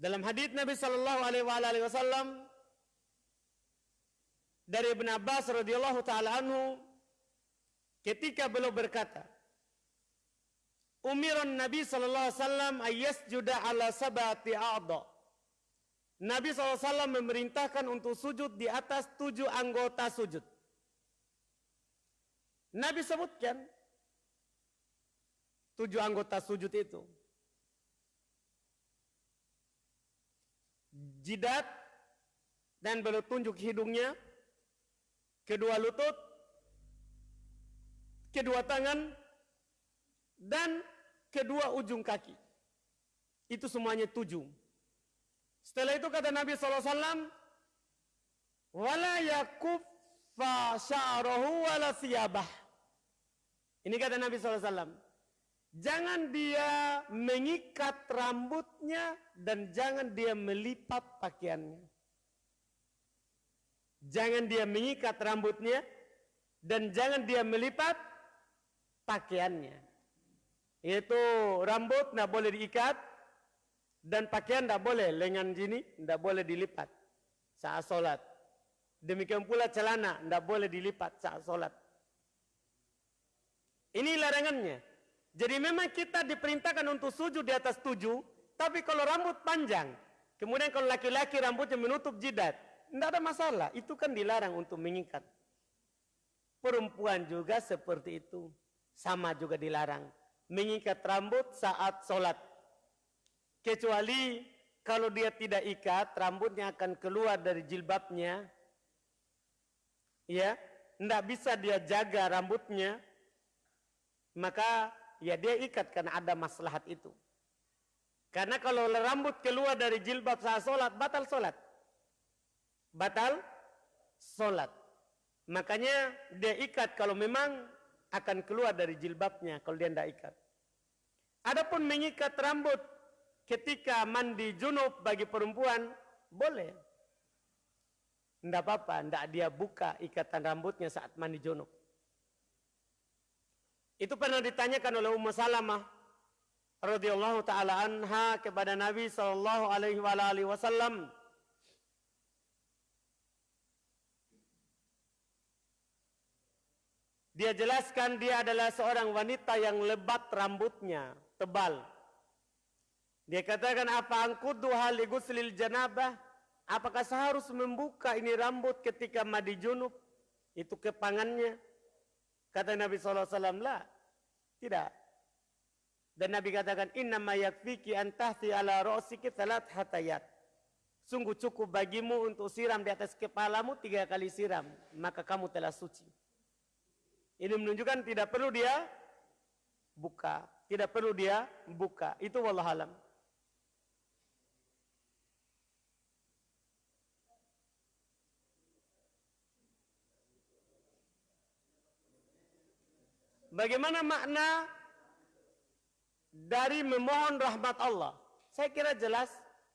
Dalam hadis Nabi Shallallahu Alaihi Wasallam dari Ibn Abbas radhiyallahu taala anhu ketika beliau berkata, Umiran Nabi Shallallahu Alaihi Wasallam ayas juda ala sabati a'da. Nabi SAW memerintahkan untuk sujud di atas tujuh anggota sujud. Nabi sebutkan tujuh anggota sujud itu. Jidat dan beliau tunjuk hidungnya, kedua lutut, kedua tangan, dan kedua ujung kaki. Itu semuanya tujuh. Setelah itu kata Nabi SAW, Wala yakuf fa sya'rahu wala siyabah. Ini kata Nabi SAW. Jangan dia mengikat rambutnya dan jangan dia melipat pakaiannya. Jangan dia mengikat rambutnya dan jangan dia melipat pakaiannya. Itu rambut tidak boleh diikat dan pakaian tidak boleh lengan sini tidak boleh dilipat saat sholat. Demikian pula celana tidak boleh dilipat saat sholat. Ini larangannya. Jadi memang kita diperintahkan untuk sujud di atas tujuh, tapi kalau rambut panjang, kemudian kalau laki-laki rambutnya menutup jidat, tidak ada masalah. Itu kan dilarang untuk mengikat. Perempuan juga seperti itu. Sama juga dilarang. Mengikat rambut saat sholat. Kecuali kalau dia tidak ikat, rambutnya akan keluar dari jilbabnya. Ya, tidak bisa dia jaga rambutnya maka ya dia ikat karena ada maslahat itu. Karena kalau rambut keluar dari jilbab saat sholat, batal sholat. Batal sholat. Makanya dia ikat kalau memang akan keluar dari jilbabnya kalau dia tidak ikat. Adapun mengikat rambut ketika mandi junub bagi perempuan, boleh. Tidak apa-apa, tidak dia buka ikatan rambutnya saat mandi junub. Itu pernah ditanyakan oleh Ummu Salamah radhiyallahu taala anha kepada Nabi sallallahu alaihi wasallam. Dia jelaskan dia adalah seorang wanita yang lebat rambutnya, tebal. Dia katakan apa angkudu hali guslil janabah? Apakah seharus membuka ini rambut ketika mandi junub? Itu kepangannya. Kata Nabi SAW, lah. Tidak. Dan Nabi katakan, Inna ma yakfiki antahti ala ro'siki salat hatayat. Sungguh cukup bagimu untuk siram di atas kepalamu tiga kali siram. Maka kamu telah suci. Ini menunjukkan tidak perlu dia buka. Tidak perlu dia buka. Itu wallahualam. Bagaimana makna dari memohon rahmat Allah? Saya kira jelas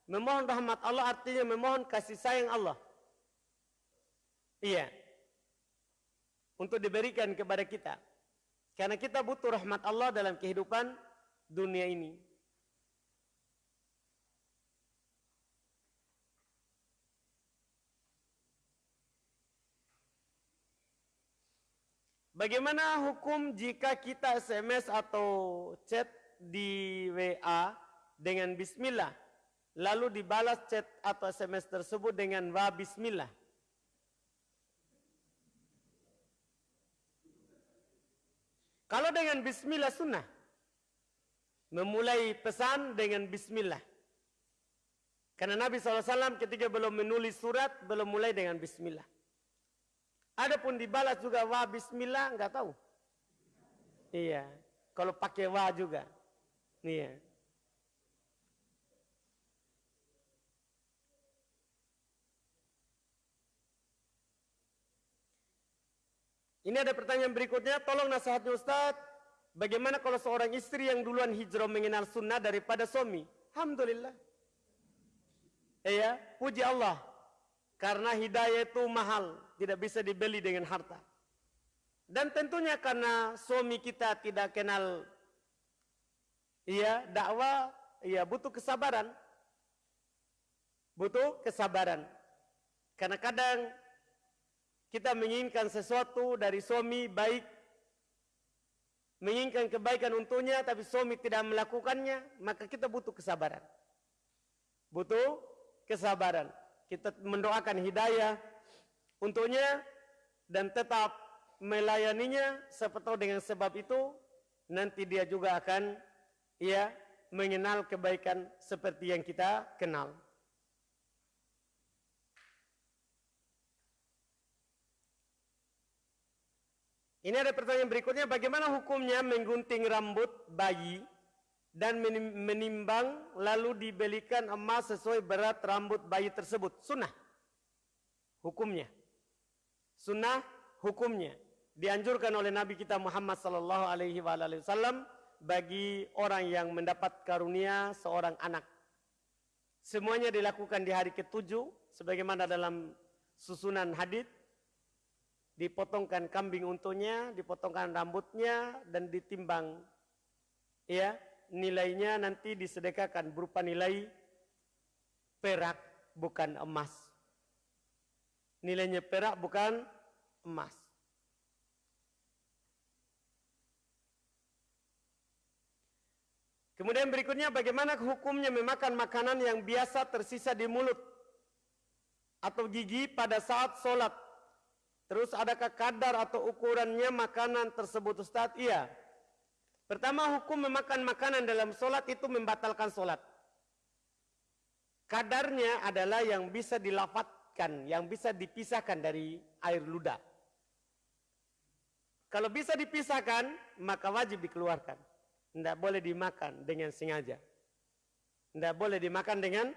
memohon rahmat Allah artinya memohon kasih sayang Allah. Iya. Untuk diberikan kepada kita. Karena kita butuh rahmat Allah dalam kehidupan dunia ini. Bagaimana hukum jika kita SMS atau chat di WA dengan bismillah lalu dibalas chat atau SMS tersebut dengan wa bismillah? Kalau dengan bismillah sunnah. Memulai pesan dengan bismillah. Karena Nabi SAW ketika belum menulis surat, belum mulai dengan bismillah. Adapun dibalas juga wa bismillah nggak tahu. Iya. Kalau pakai wa juga. Iya. Ini ada pertanyaan berikutnya, tolong nasihatnya Ustaz. Bagaimana kalau seorang istri yang duluan hijrah mengenal sunnah daripada suami? Alhamdulillah. Iya, puji Allah. Karena hidayah itu mahal, tidak bisa dibeli dengan harta. Dan tentunya karena suami kita tidak kenal iya dakwah, iya butuh kesabaran. Butuh kesabaran. Karena kadang kita menginginkan sesuatu dari suami baik, menginginkan kebaikan untuknya, tapi suami tidak melakukannya, maka kita butuh kesabaran. Butuh kesabaran kita mendoakan hidayah untuknya dan tetap melayaninya seperti dengan sebab itu nanti dia juga akan ya mengenal kebaikan seperti yang kita kenal. Ini ada pertanyaan berikutnya, bagaimana hukumnya menggunting rambut bayi dan menimbang lalu dibelikan emas sesuai berat rambut bayi tersebut. Sunnah. Hukumnya. Sunnah hukumnya. Dianjurkan oleh Nabi kita Muhammad sallallahu alaihi wasallam bagi orang yang mendapat karunia seorang anak. Semuanya dilakukan di hari ketujuh sebagaimana dalam susunan hadis dipotongkan kambing untuknya, dipotongkan rambutnya dan ditimbang ya nilainya nanti disedekahkan berupa nilai perak bukan emas. Nilainya perak bukan emas. Kemudian berikutnya bagaimana hukumnya memakan makanan yang biasa tersisa di mulut atau gigi pada saat sholat. Terus adakah kadar atau ukurannya makanan tersebut Ustaz? Iya. Pertama hukum memakan makanan dalam solat itu membatalkan solat. Kadarnya adalah yang bisa dilafatkan, yang bisa dipisahkan dari air ludah. Kalau bisa dipisahkan, maka wajib dikeluarkan. Tidak boleh dimakan dengan sengaja. Tidak boleh dimakan dengan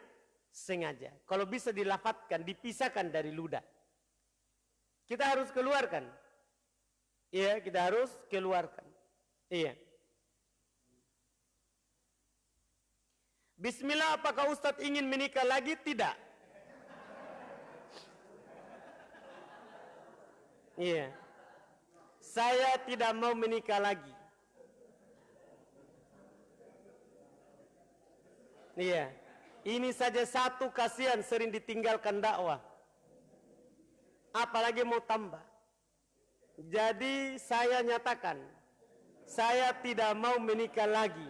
sengaja. Kalau bisa dilafatkan, dipisahkan dari ludah. Kita harus keluarkan. Iya, kita harus keluarkan. Iya. Bismillah apakah Ustadz ingin menikah lagi? Tidak. Iya. Saya tidak mau menikah lagi. Iya. Ini saja satu kasihan sering ditinggalkan dakwah. Apalagi mau tambah. Jadi saya nyatakan, saya tidak mau menikah lagi.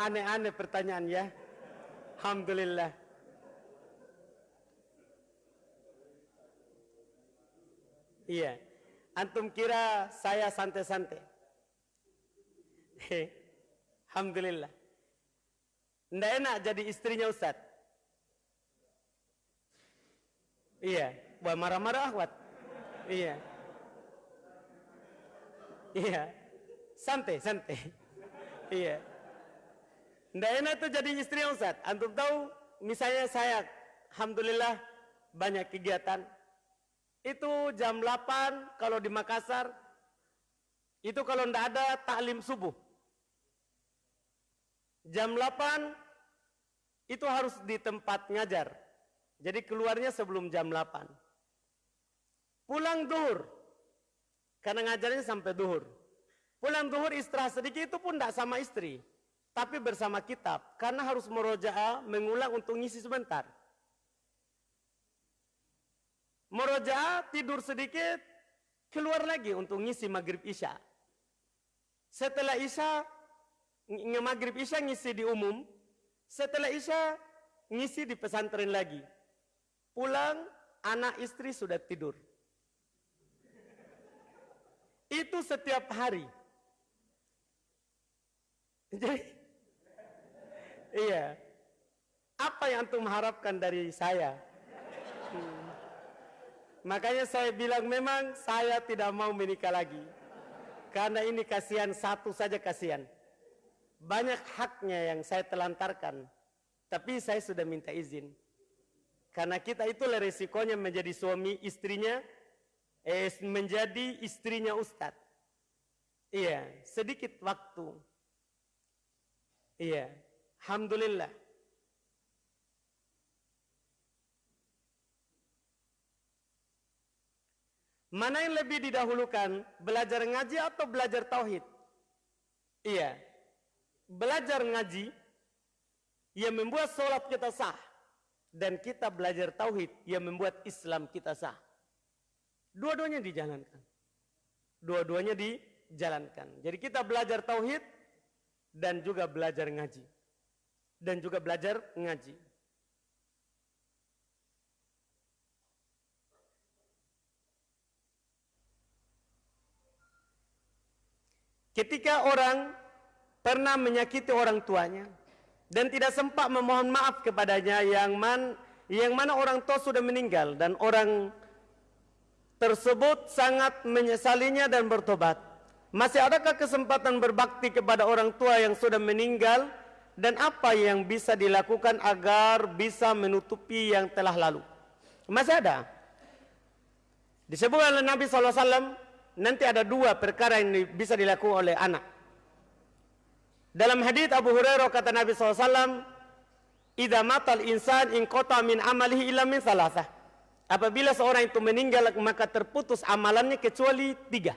Aneh-aneh pertanyaan ya. Alhamdulillah. Iya. Antum kira saya santai-santai. Alhamdulillah. Nggak enak jadi istrinya Ustaz. Iya. Buat marah-marah akhwat. Iya. Iya. Santai, santai. Iya. Tidak enak itu jadi istri Ustaz. Antum tahu, misalnya saya, Alhamdulillah, banyak kegiatan. Itu jam 8 kalau di Makassar, itu kalau tidak ada taklim subuh. Jam 8 itu harus di tempat ngajar. Jadi keluarnya sebelum jam 8. Pulang duhur. Karena ngajarnya sampai duhur. Pulang duhur istirahat sedikit itu pun tidak sama istri tapi bersama kitab karena harus merojaah mengulang untuk ngisi sebentar. Merojaah tidur sedikit keluar lagi untuk ngisi maghrib isya. Setelah isya maghrib isya ngisi di umum, setelah isya ngisi di pesantren lagi. Pulang anak istri sudah tidur. Itu setiap hari. Jadi Iya. Apa yang antum harapkan dari saya? Hmm. Makanya saya bilang memang saya tidak mau menikah lagi. Karena ini kasihan satu saja kasihan. Banyak haknya yang saya telantarkan. Tapi saya sudah minta izin. Karena kita itu resikonya menjadi suami istrinya, eh, menjadi istrinya ustad. Iya, sedikit waktu. Iya, Alhamdulillah. Mana yang lebih didahulukan, belajar ngaji atau belajar tauhid? Iya, belajar ngaji yang membuat sholat kita sah dan kita belajar tauhid yang membuat Islam kita sah. Dua-duanya dijalankan. Dua-duanya dijalankan. Jadi kita belajar tauhid dan juga belajar ngaji. Dan juga belajar ngaji. Ketika orang pernah menyakiti orang tuanya dan tidak sempat memohon maaf kepadanya yang man yang mana orang tua sudah meninggal dan orang tersebut sangat menyesalinya dan bertobat. Masih adakah kesempatan berbakti kepada orang tua yang sudah meninggal dan apa yang bisa dilakukan agar bisa menutupi yang telah lalu? Masih ada. Disebut oleh Nabi SAW nanti ada dua perkara yang bisa dilakukan oleh anak. Dalam hadis Abu Hurairah kata Nabi SAW, "Idza matal insan in qata min amalihi illa min salasah." Apabila seorang itu meninggal maka terputus amalannya kecuali tiga.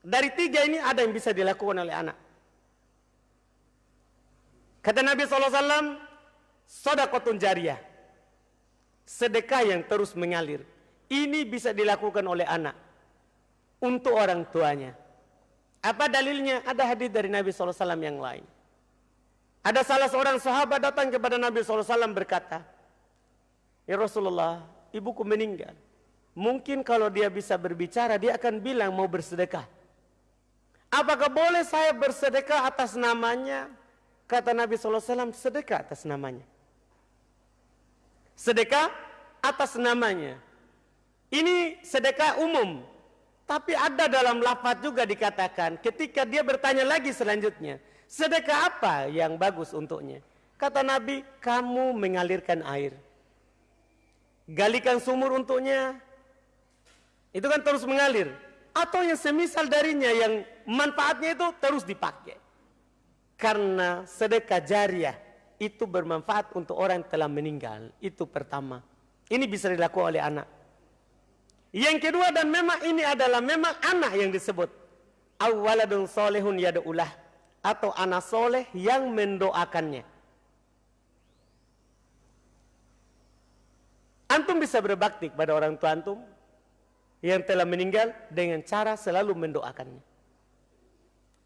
Dari tiga ini ada yang bisa dilakukan oleh anak. Kata Nabi SAW, Sodakotun jariyah. Sedekah yang terus mengalir. Ini bisa dilakukan oleh anak untuk orang tuanya. Apa dalilnya? Ada hadis dari Nabi SAW yang lain. Ada salah seorang sahabat datang kepada Nabi SAW berkata, Ya Rasulullah, ibuku meninggal. Mungkin kalau dia bisa berbicara, dia akan bilang mau bersedekah. Apakah boleh saya bersedekah atas namanya? Kata Nabi SAW, sedekah atas namanya. Sedekah atas namanya. Ini sedekah umum. Tapi ada dalam lafaz juga dikatakan ketika dia bertanya lagi selanjutnya, sedekah apa yang bagus untuknya? Kata Nabi, kamu mengalirkan air. Galikan sumur untuknya. Itu kan terus mengalir. Atau yang semisal darinya yang manfaatnya itu terus dipakai. Karena sedekah jariah itu bermanfaat untuk orang yang telah meninggal. Itu pertama. Ini bisa dilakukan oleh anak. Yang kedua dan memang ini adalah memang anak yang disebut. Awaladun solehun yada'ulah. Atau anak soleh yang mendoakannya. Antum bisa berbakti kepada orang tua antum yang telah meninggal dengan cara selalu mendoakannya.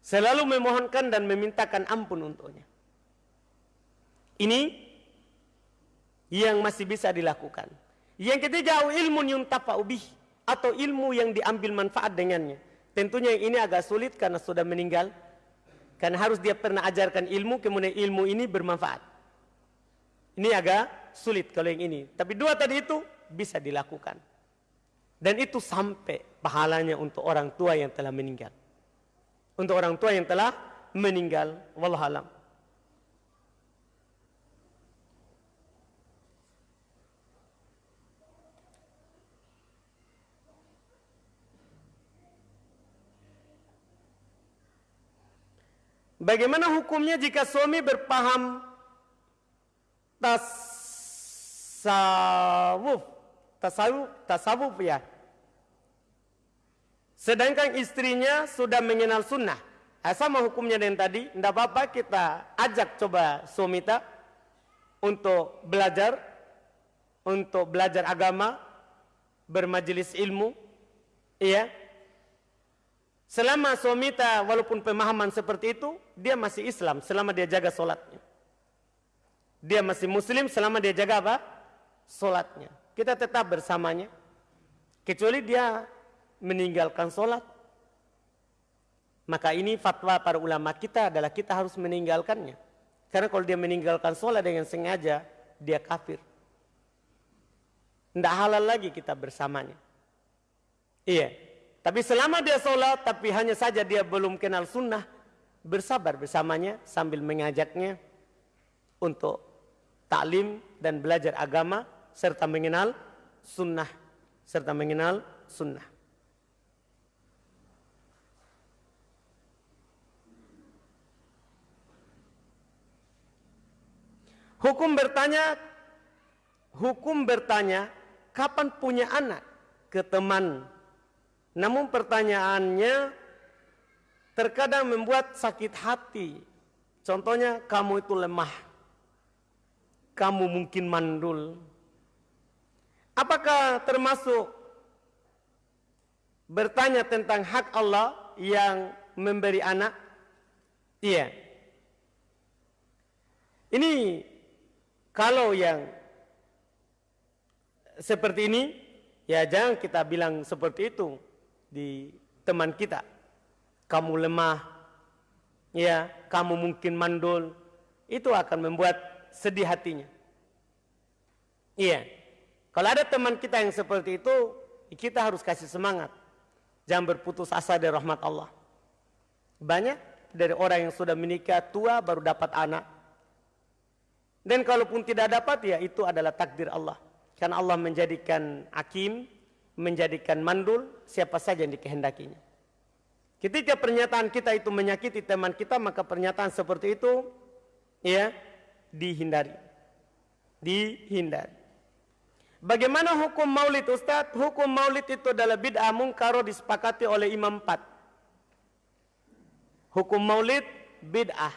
Selalu memohonkan dan memintakan ampun untuknya. Ini yang masih bisa dilakukan. Yang ketiga ilmu yuntafa'u bih atau ilmu yang diambil manfaat dengannya. Tentunya yang ini agak sulit karena sudah meninggal. Karena harus dia pernah ajarkan ilmu, kemudian ilmu ini bermanfaat. Ini agak sulit kalau yang ini. Tapi dua tadi itu bisa dilakukan. Dan itu sampai pahalanya untuk orang tua yang telah meninggal. Untuk orang tua yang telah meninggal. Wallahualam. Bagaimana hukumnya jika suami berpaham tasawuf, tasawuf, tasawuf ya. Sedangkan istrinya sudah mengenal sunnah. Nah, sama hukumnya dengan tadi, tidak apa-apa kita ajak coba suami kita untuk belajar, untuk belajar agama, bermajelis ilmu, iya, Selama suami tak walaupun pemahaman seperti itu, dia masih Islam selama dia jaga solatnya. Dia masih Muslim selama dia jaga apa? Solatnya. Kita tetap bersamanya. Kecuali dia meninggalkan solat. Maka ini fatwa para ulama kita adalah kita harus meninggalkannya. Karena kalau dia meninggalkan sholat dengan sengaja, dia kafir. Tidak halal lagi kita bersamanya. Iya. Tapi selama dia sholat, tapi hanya saja dia belum kenal sunnah, bersabar bersamanya sambil mengajaknya untuk taklim dan belajar agama serta mengenal sunnah serta mengenal sunnah. Hukum bertanya, hukum bertanya, kapan punya anak ke teman. Namun pertanyaannya terkadang membuat sakit hati. Contohnya, kamu itu lemah. Kamu mungkin mandul. Apakah termasuk bertanya tentang hak Allah yang memberi anak? Iya. Ini kalau yang seperti ini, ya jangan kita bilang seperti itu di teman kita. Kamu lemah, ya kamu mungkin mandul, itu akan membuat sedih hatinya. Iya, kalau ada teman kita yang seperti itu, kita harus kasih semangat. Jangan berputus asa dari rahmat Allah. Banyak dari orang yang sudah menikah tua baru dapat anak dan kalaupun tidak dapat ya itu adalah takdir Allah. Karena Allah menjadikan akim, menjadikan mandul siapa saja yang dikehendakinya. Ketika pernyataan kita itu menyakiti teman kita maka pernyataan seperti itu ya dihindari. Dihindari. Bagaimana hukum maulid Ustaz? Hukum maulid itu adalah bid'ah mungkaro disepakati oleh imam empat. Hukum maulid bid'ah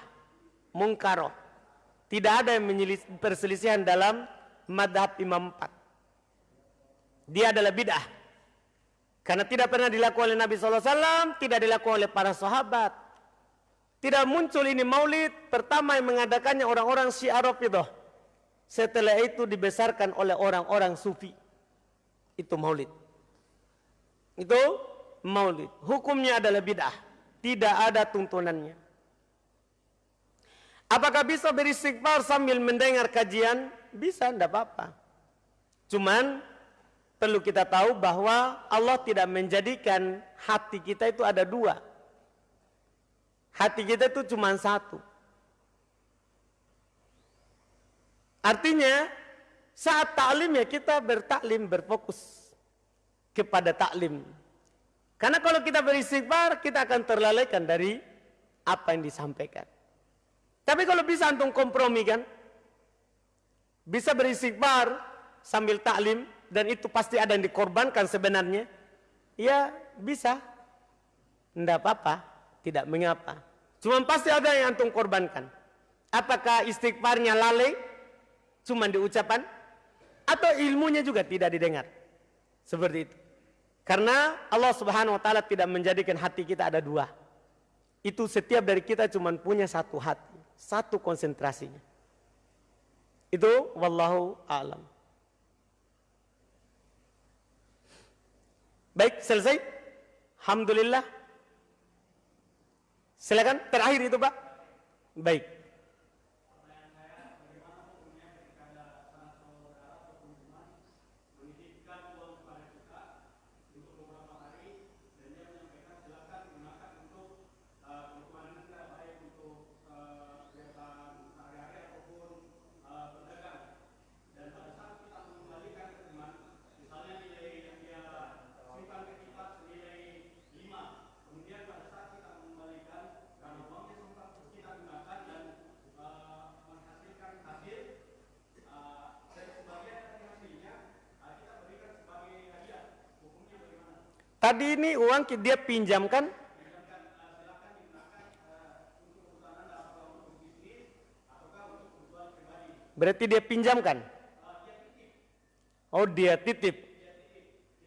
mungkaro. Tidak ada yang perselisihan dalam madhab imam empat. Dia adalah bid'ah. Karena tidak pernah dilakukan oleh Nabi SAW, tidak dilakukan oleh para sahabat. Tidak muncul ini maulid, pertama yang mengadakannya orang-orang syiar itu. Setelah itu dibesarkan oleh orang-orang sufi. Itu maulid. Itu maulid. Hukumnya adalah bid'ah. Tidak ada tuntunannya. Apakah bisa beristighfar sambil mendengar kajian? Bisa, tidak apa-apa. Cuman perlu kita tahu bahwa Allah tidak menjadikan hati kita itu ada dua. Hati kita itu cuma satu. Artinya saat taklim ya kita bertaklim berfokus kepada taklim. Karena kalau kita beristighfar kita akan terlalaikan dari apa yang disampaikan. Tapi kalau bisa antum kompromi kan, bisa beristighfar sambil taklim dan itu pasti ada yang dikorbankan sebenarnya, ya bisa. Tidak apa-apa, tidak mengapa. Cuma pasti ada yang antum korbankan. Apakah istighfarnya lalai, cuma diucapan, atau ilmunya juga tidak didengar. Seperti itu. Karena Allah subhanahu wa ta'ala tidak menjadikan hati kita ada dua. Itu setiap dari kita cuma punya satu hati satu konsentrasinya. Itu wallahu alam. Baik, selesai. Alhamdulillah. Silakan terakhir itu, Pak. Baik. Tadi ini uang dia pinjamkan? Berarti dia pinjamkan? Oh dia titip.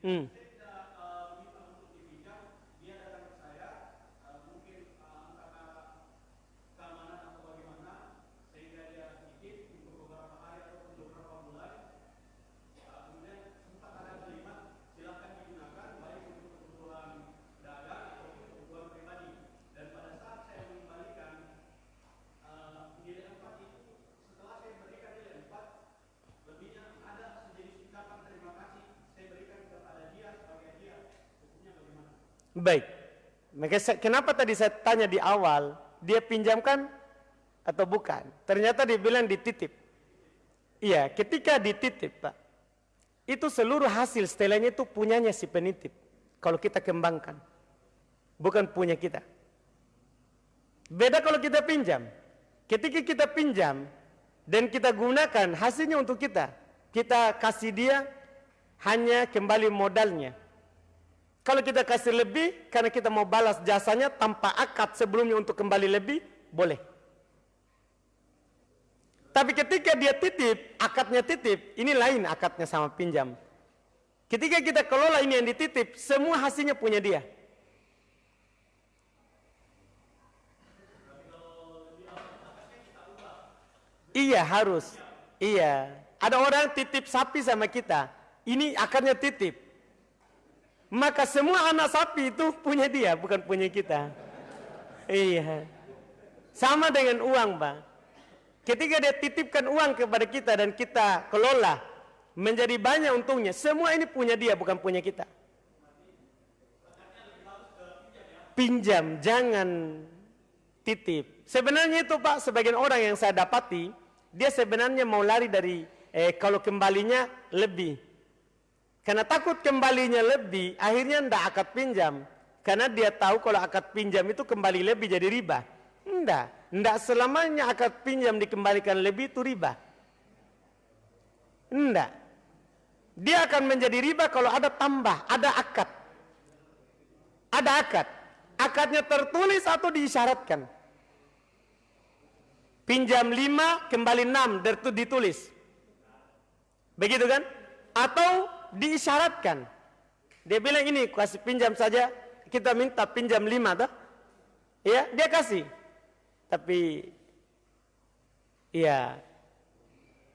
Hmm. Baik. Kenapa tadi saya tanya di awal, dia pinjamkan atau bukan? Ternyata dia bilang dititip. Iya, ketika dititip, Pak. Itu seluruh hasil setelahnya itu punyanya si penitip. Kalau kita kembangkan. Bukan punya kita. Beda kalau kita pinjam. Ketika kita pinjam dan kita gunakan hasilnya untuk kita. Kita kasih dia hanya kembali modalnya. Kalau kita kasih lebih karena kita mau balas jasanya tanpa akad sebelumnya untuk kembali lebih, boleh. Tapi ketika dia titip, akadnya titip, ini lain akadnya sama pinjam. Ketika kita kelola ini yang dititip, semua hasilnya punya dia. Iya harus. Iya. Ada orang titip sapi sama kita. Ini akarnya titip. Maka semua anak sapi itu punya dia, bukan punya kita. Iya. Sama dengan uang, Pak. Ketika dia titipkan uang kepada kita dan kita kelola, menjadi banyak untungnya. Semua ini punya dia, bukan punya kita. Pinjam, jangan titip. Sebenarnya itu Pak, sebagian orang yang saya dapati, dia sebenarnya mau lari dari eh, kalau kembalinya lebih. Karena takut kembalinya lebih, akhirnya ndak akad pinjam. Karena dia tahu kalau akad pinjam itu kembali lebih jadi riba. Ndak, ndak selamanya akad pinjam dikembalikan lebih itu riba. Ndak. Dia akan menjadi riba kalau ada tambah, ada akad. Ada akad. Akadnya tertulis atau diisyaratkan. Pinjam lima, kembali enam, ditulis. Begitu kan? Atau diisyaratkan. Dia bilang ini kasih pinjam saja, kita minta pinjam lima tuh. Ya, dia kasih. Tapi ya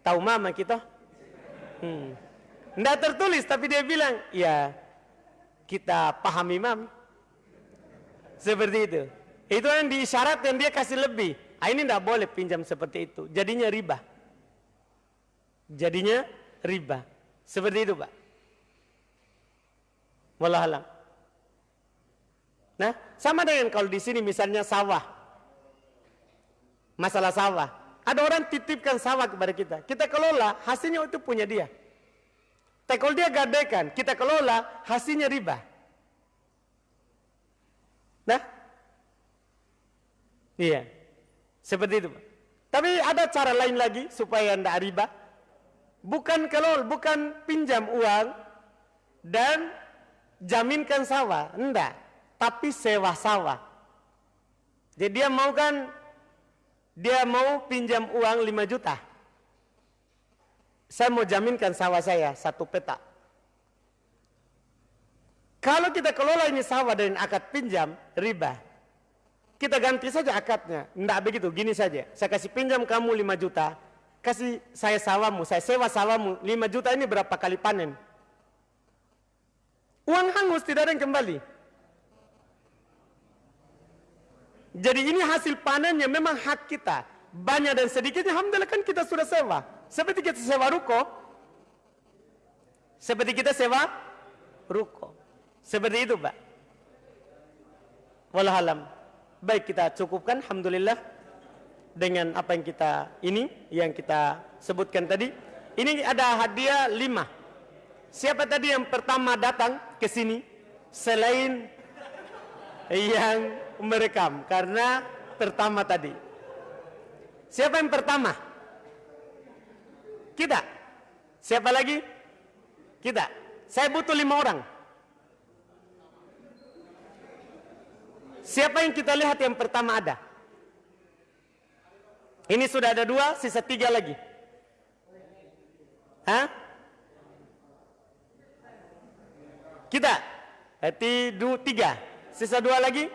tahu mama kita. Hmm. Nggak tertulis tapi dia bilang, ya kita pahami mami. Seperti itu. Itu yang diisyaratkan dia kasih lebih. Ah, ini tidak boleh pinjam seperti itu. Jadinya riba. Jadinya riba. Seperti itu Pak. Wallahualam. Nah, sama dengan kalau di sini misalnya sawah. Masalah sawah. Ada orang titipkan sawah kepada kita. Kita kelola, hasilnya itu punya dia. Tapi kalau dia gadaikan, kita kelola, hasilnya riba. Nah, iya. Seperti itu. Tapi ada cara lain lagi supaya tidak riba. Bukan kelola, bukan pinjam uang dan jaminkan sawah, enggak, tapi sewa sawah. Jadi dia mau kan dia mau pinjam uang 5 juta. Saya mau jaminkan sawah saya satu peta. Kalau kita kelola ini sawah dengan akad pinjam, riba. Kita ganti saja akadnya. Enggak begitu, gini saja. Saya kasih pinjam kamu 5 juta, kasih saya sawahmu, saya sewa sawahmu 5 juta ini berapa kali panen? Uang hangus tidak ada yang kembali. Jadi ini hasil panennya memang hak kita. Banyak dan sedikitnya Alhamdulillah kan kita sudah sewa. Seperti kita sewa ruko. Seperti kita sewa ruko. Seperti itu Pak. Wallahualam. Baik kita cukupkan Alhamdulillah. Dengan apa yang kita ini. Yang kita sebutkan tadi. Ini ada hadiah lima. Siapa tadi yang pertama datang ke sini selain yang merekam karena pertama tadi. Siapa yang pertama? Kita. Siapa lagi? Kita. Saya butuh lima orang. Siapa yang kita lihat yang pertama ada? Ini sudah ada dua, sisa tiga lagi. Hah? Kita. Hati dua, tiga. Sisa dua lagi.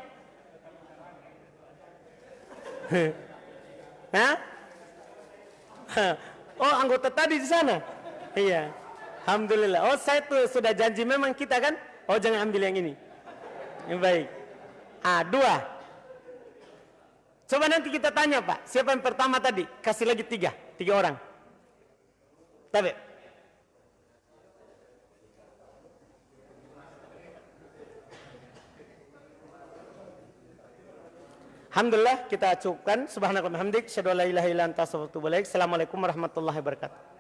Hah? Oh anggota tadi di sana. Iya. Alhamdulillah. Oh saya tuh sudah janji memang kita kan. Oh jangan ambil yang ini. Yang baik. Ah dua. Coba nanti kita tanya Pak. Siapa yang pertama tadi? Kasih lagi tiga. Tiga orang. Tapi. Alhamdulillah kita cukupkan. Subhanallah hamdik. Syadu la ilaha illa Assalamualaikum warahmatullahi wabarakatuh.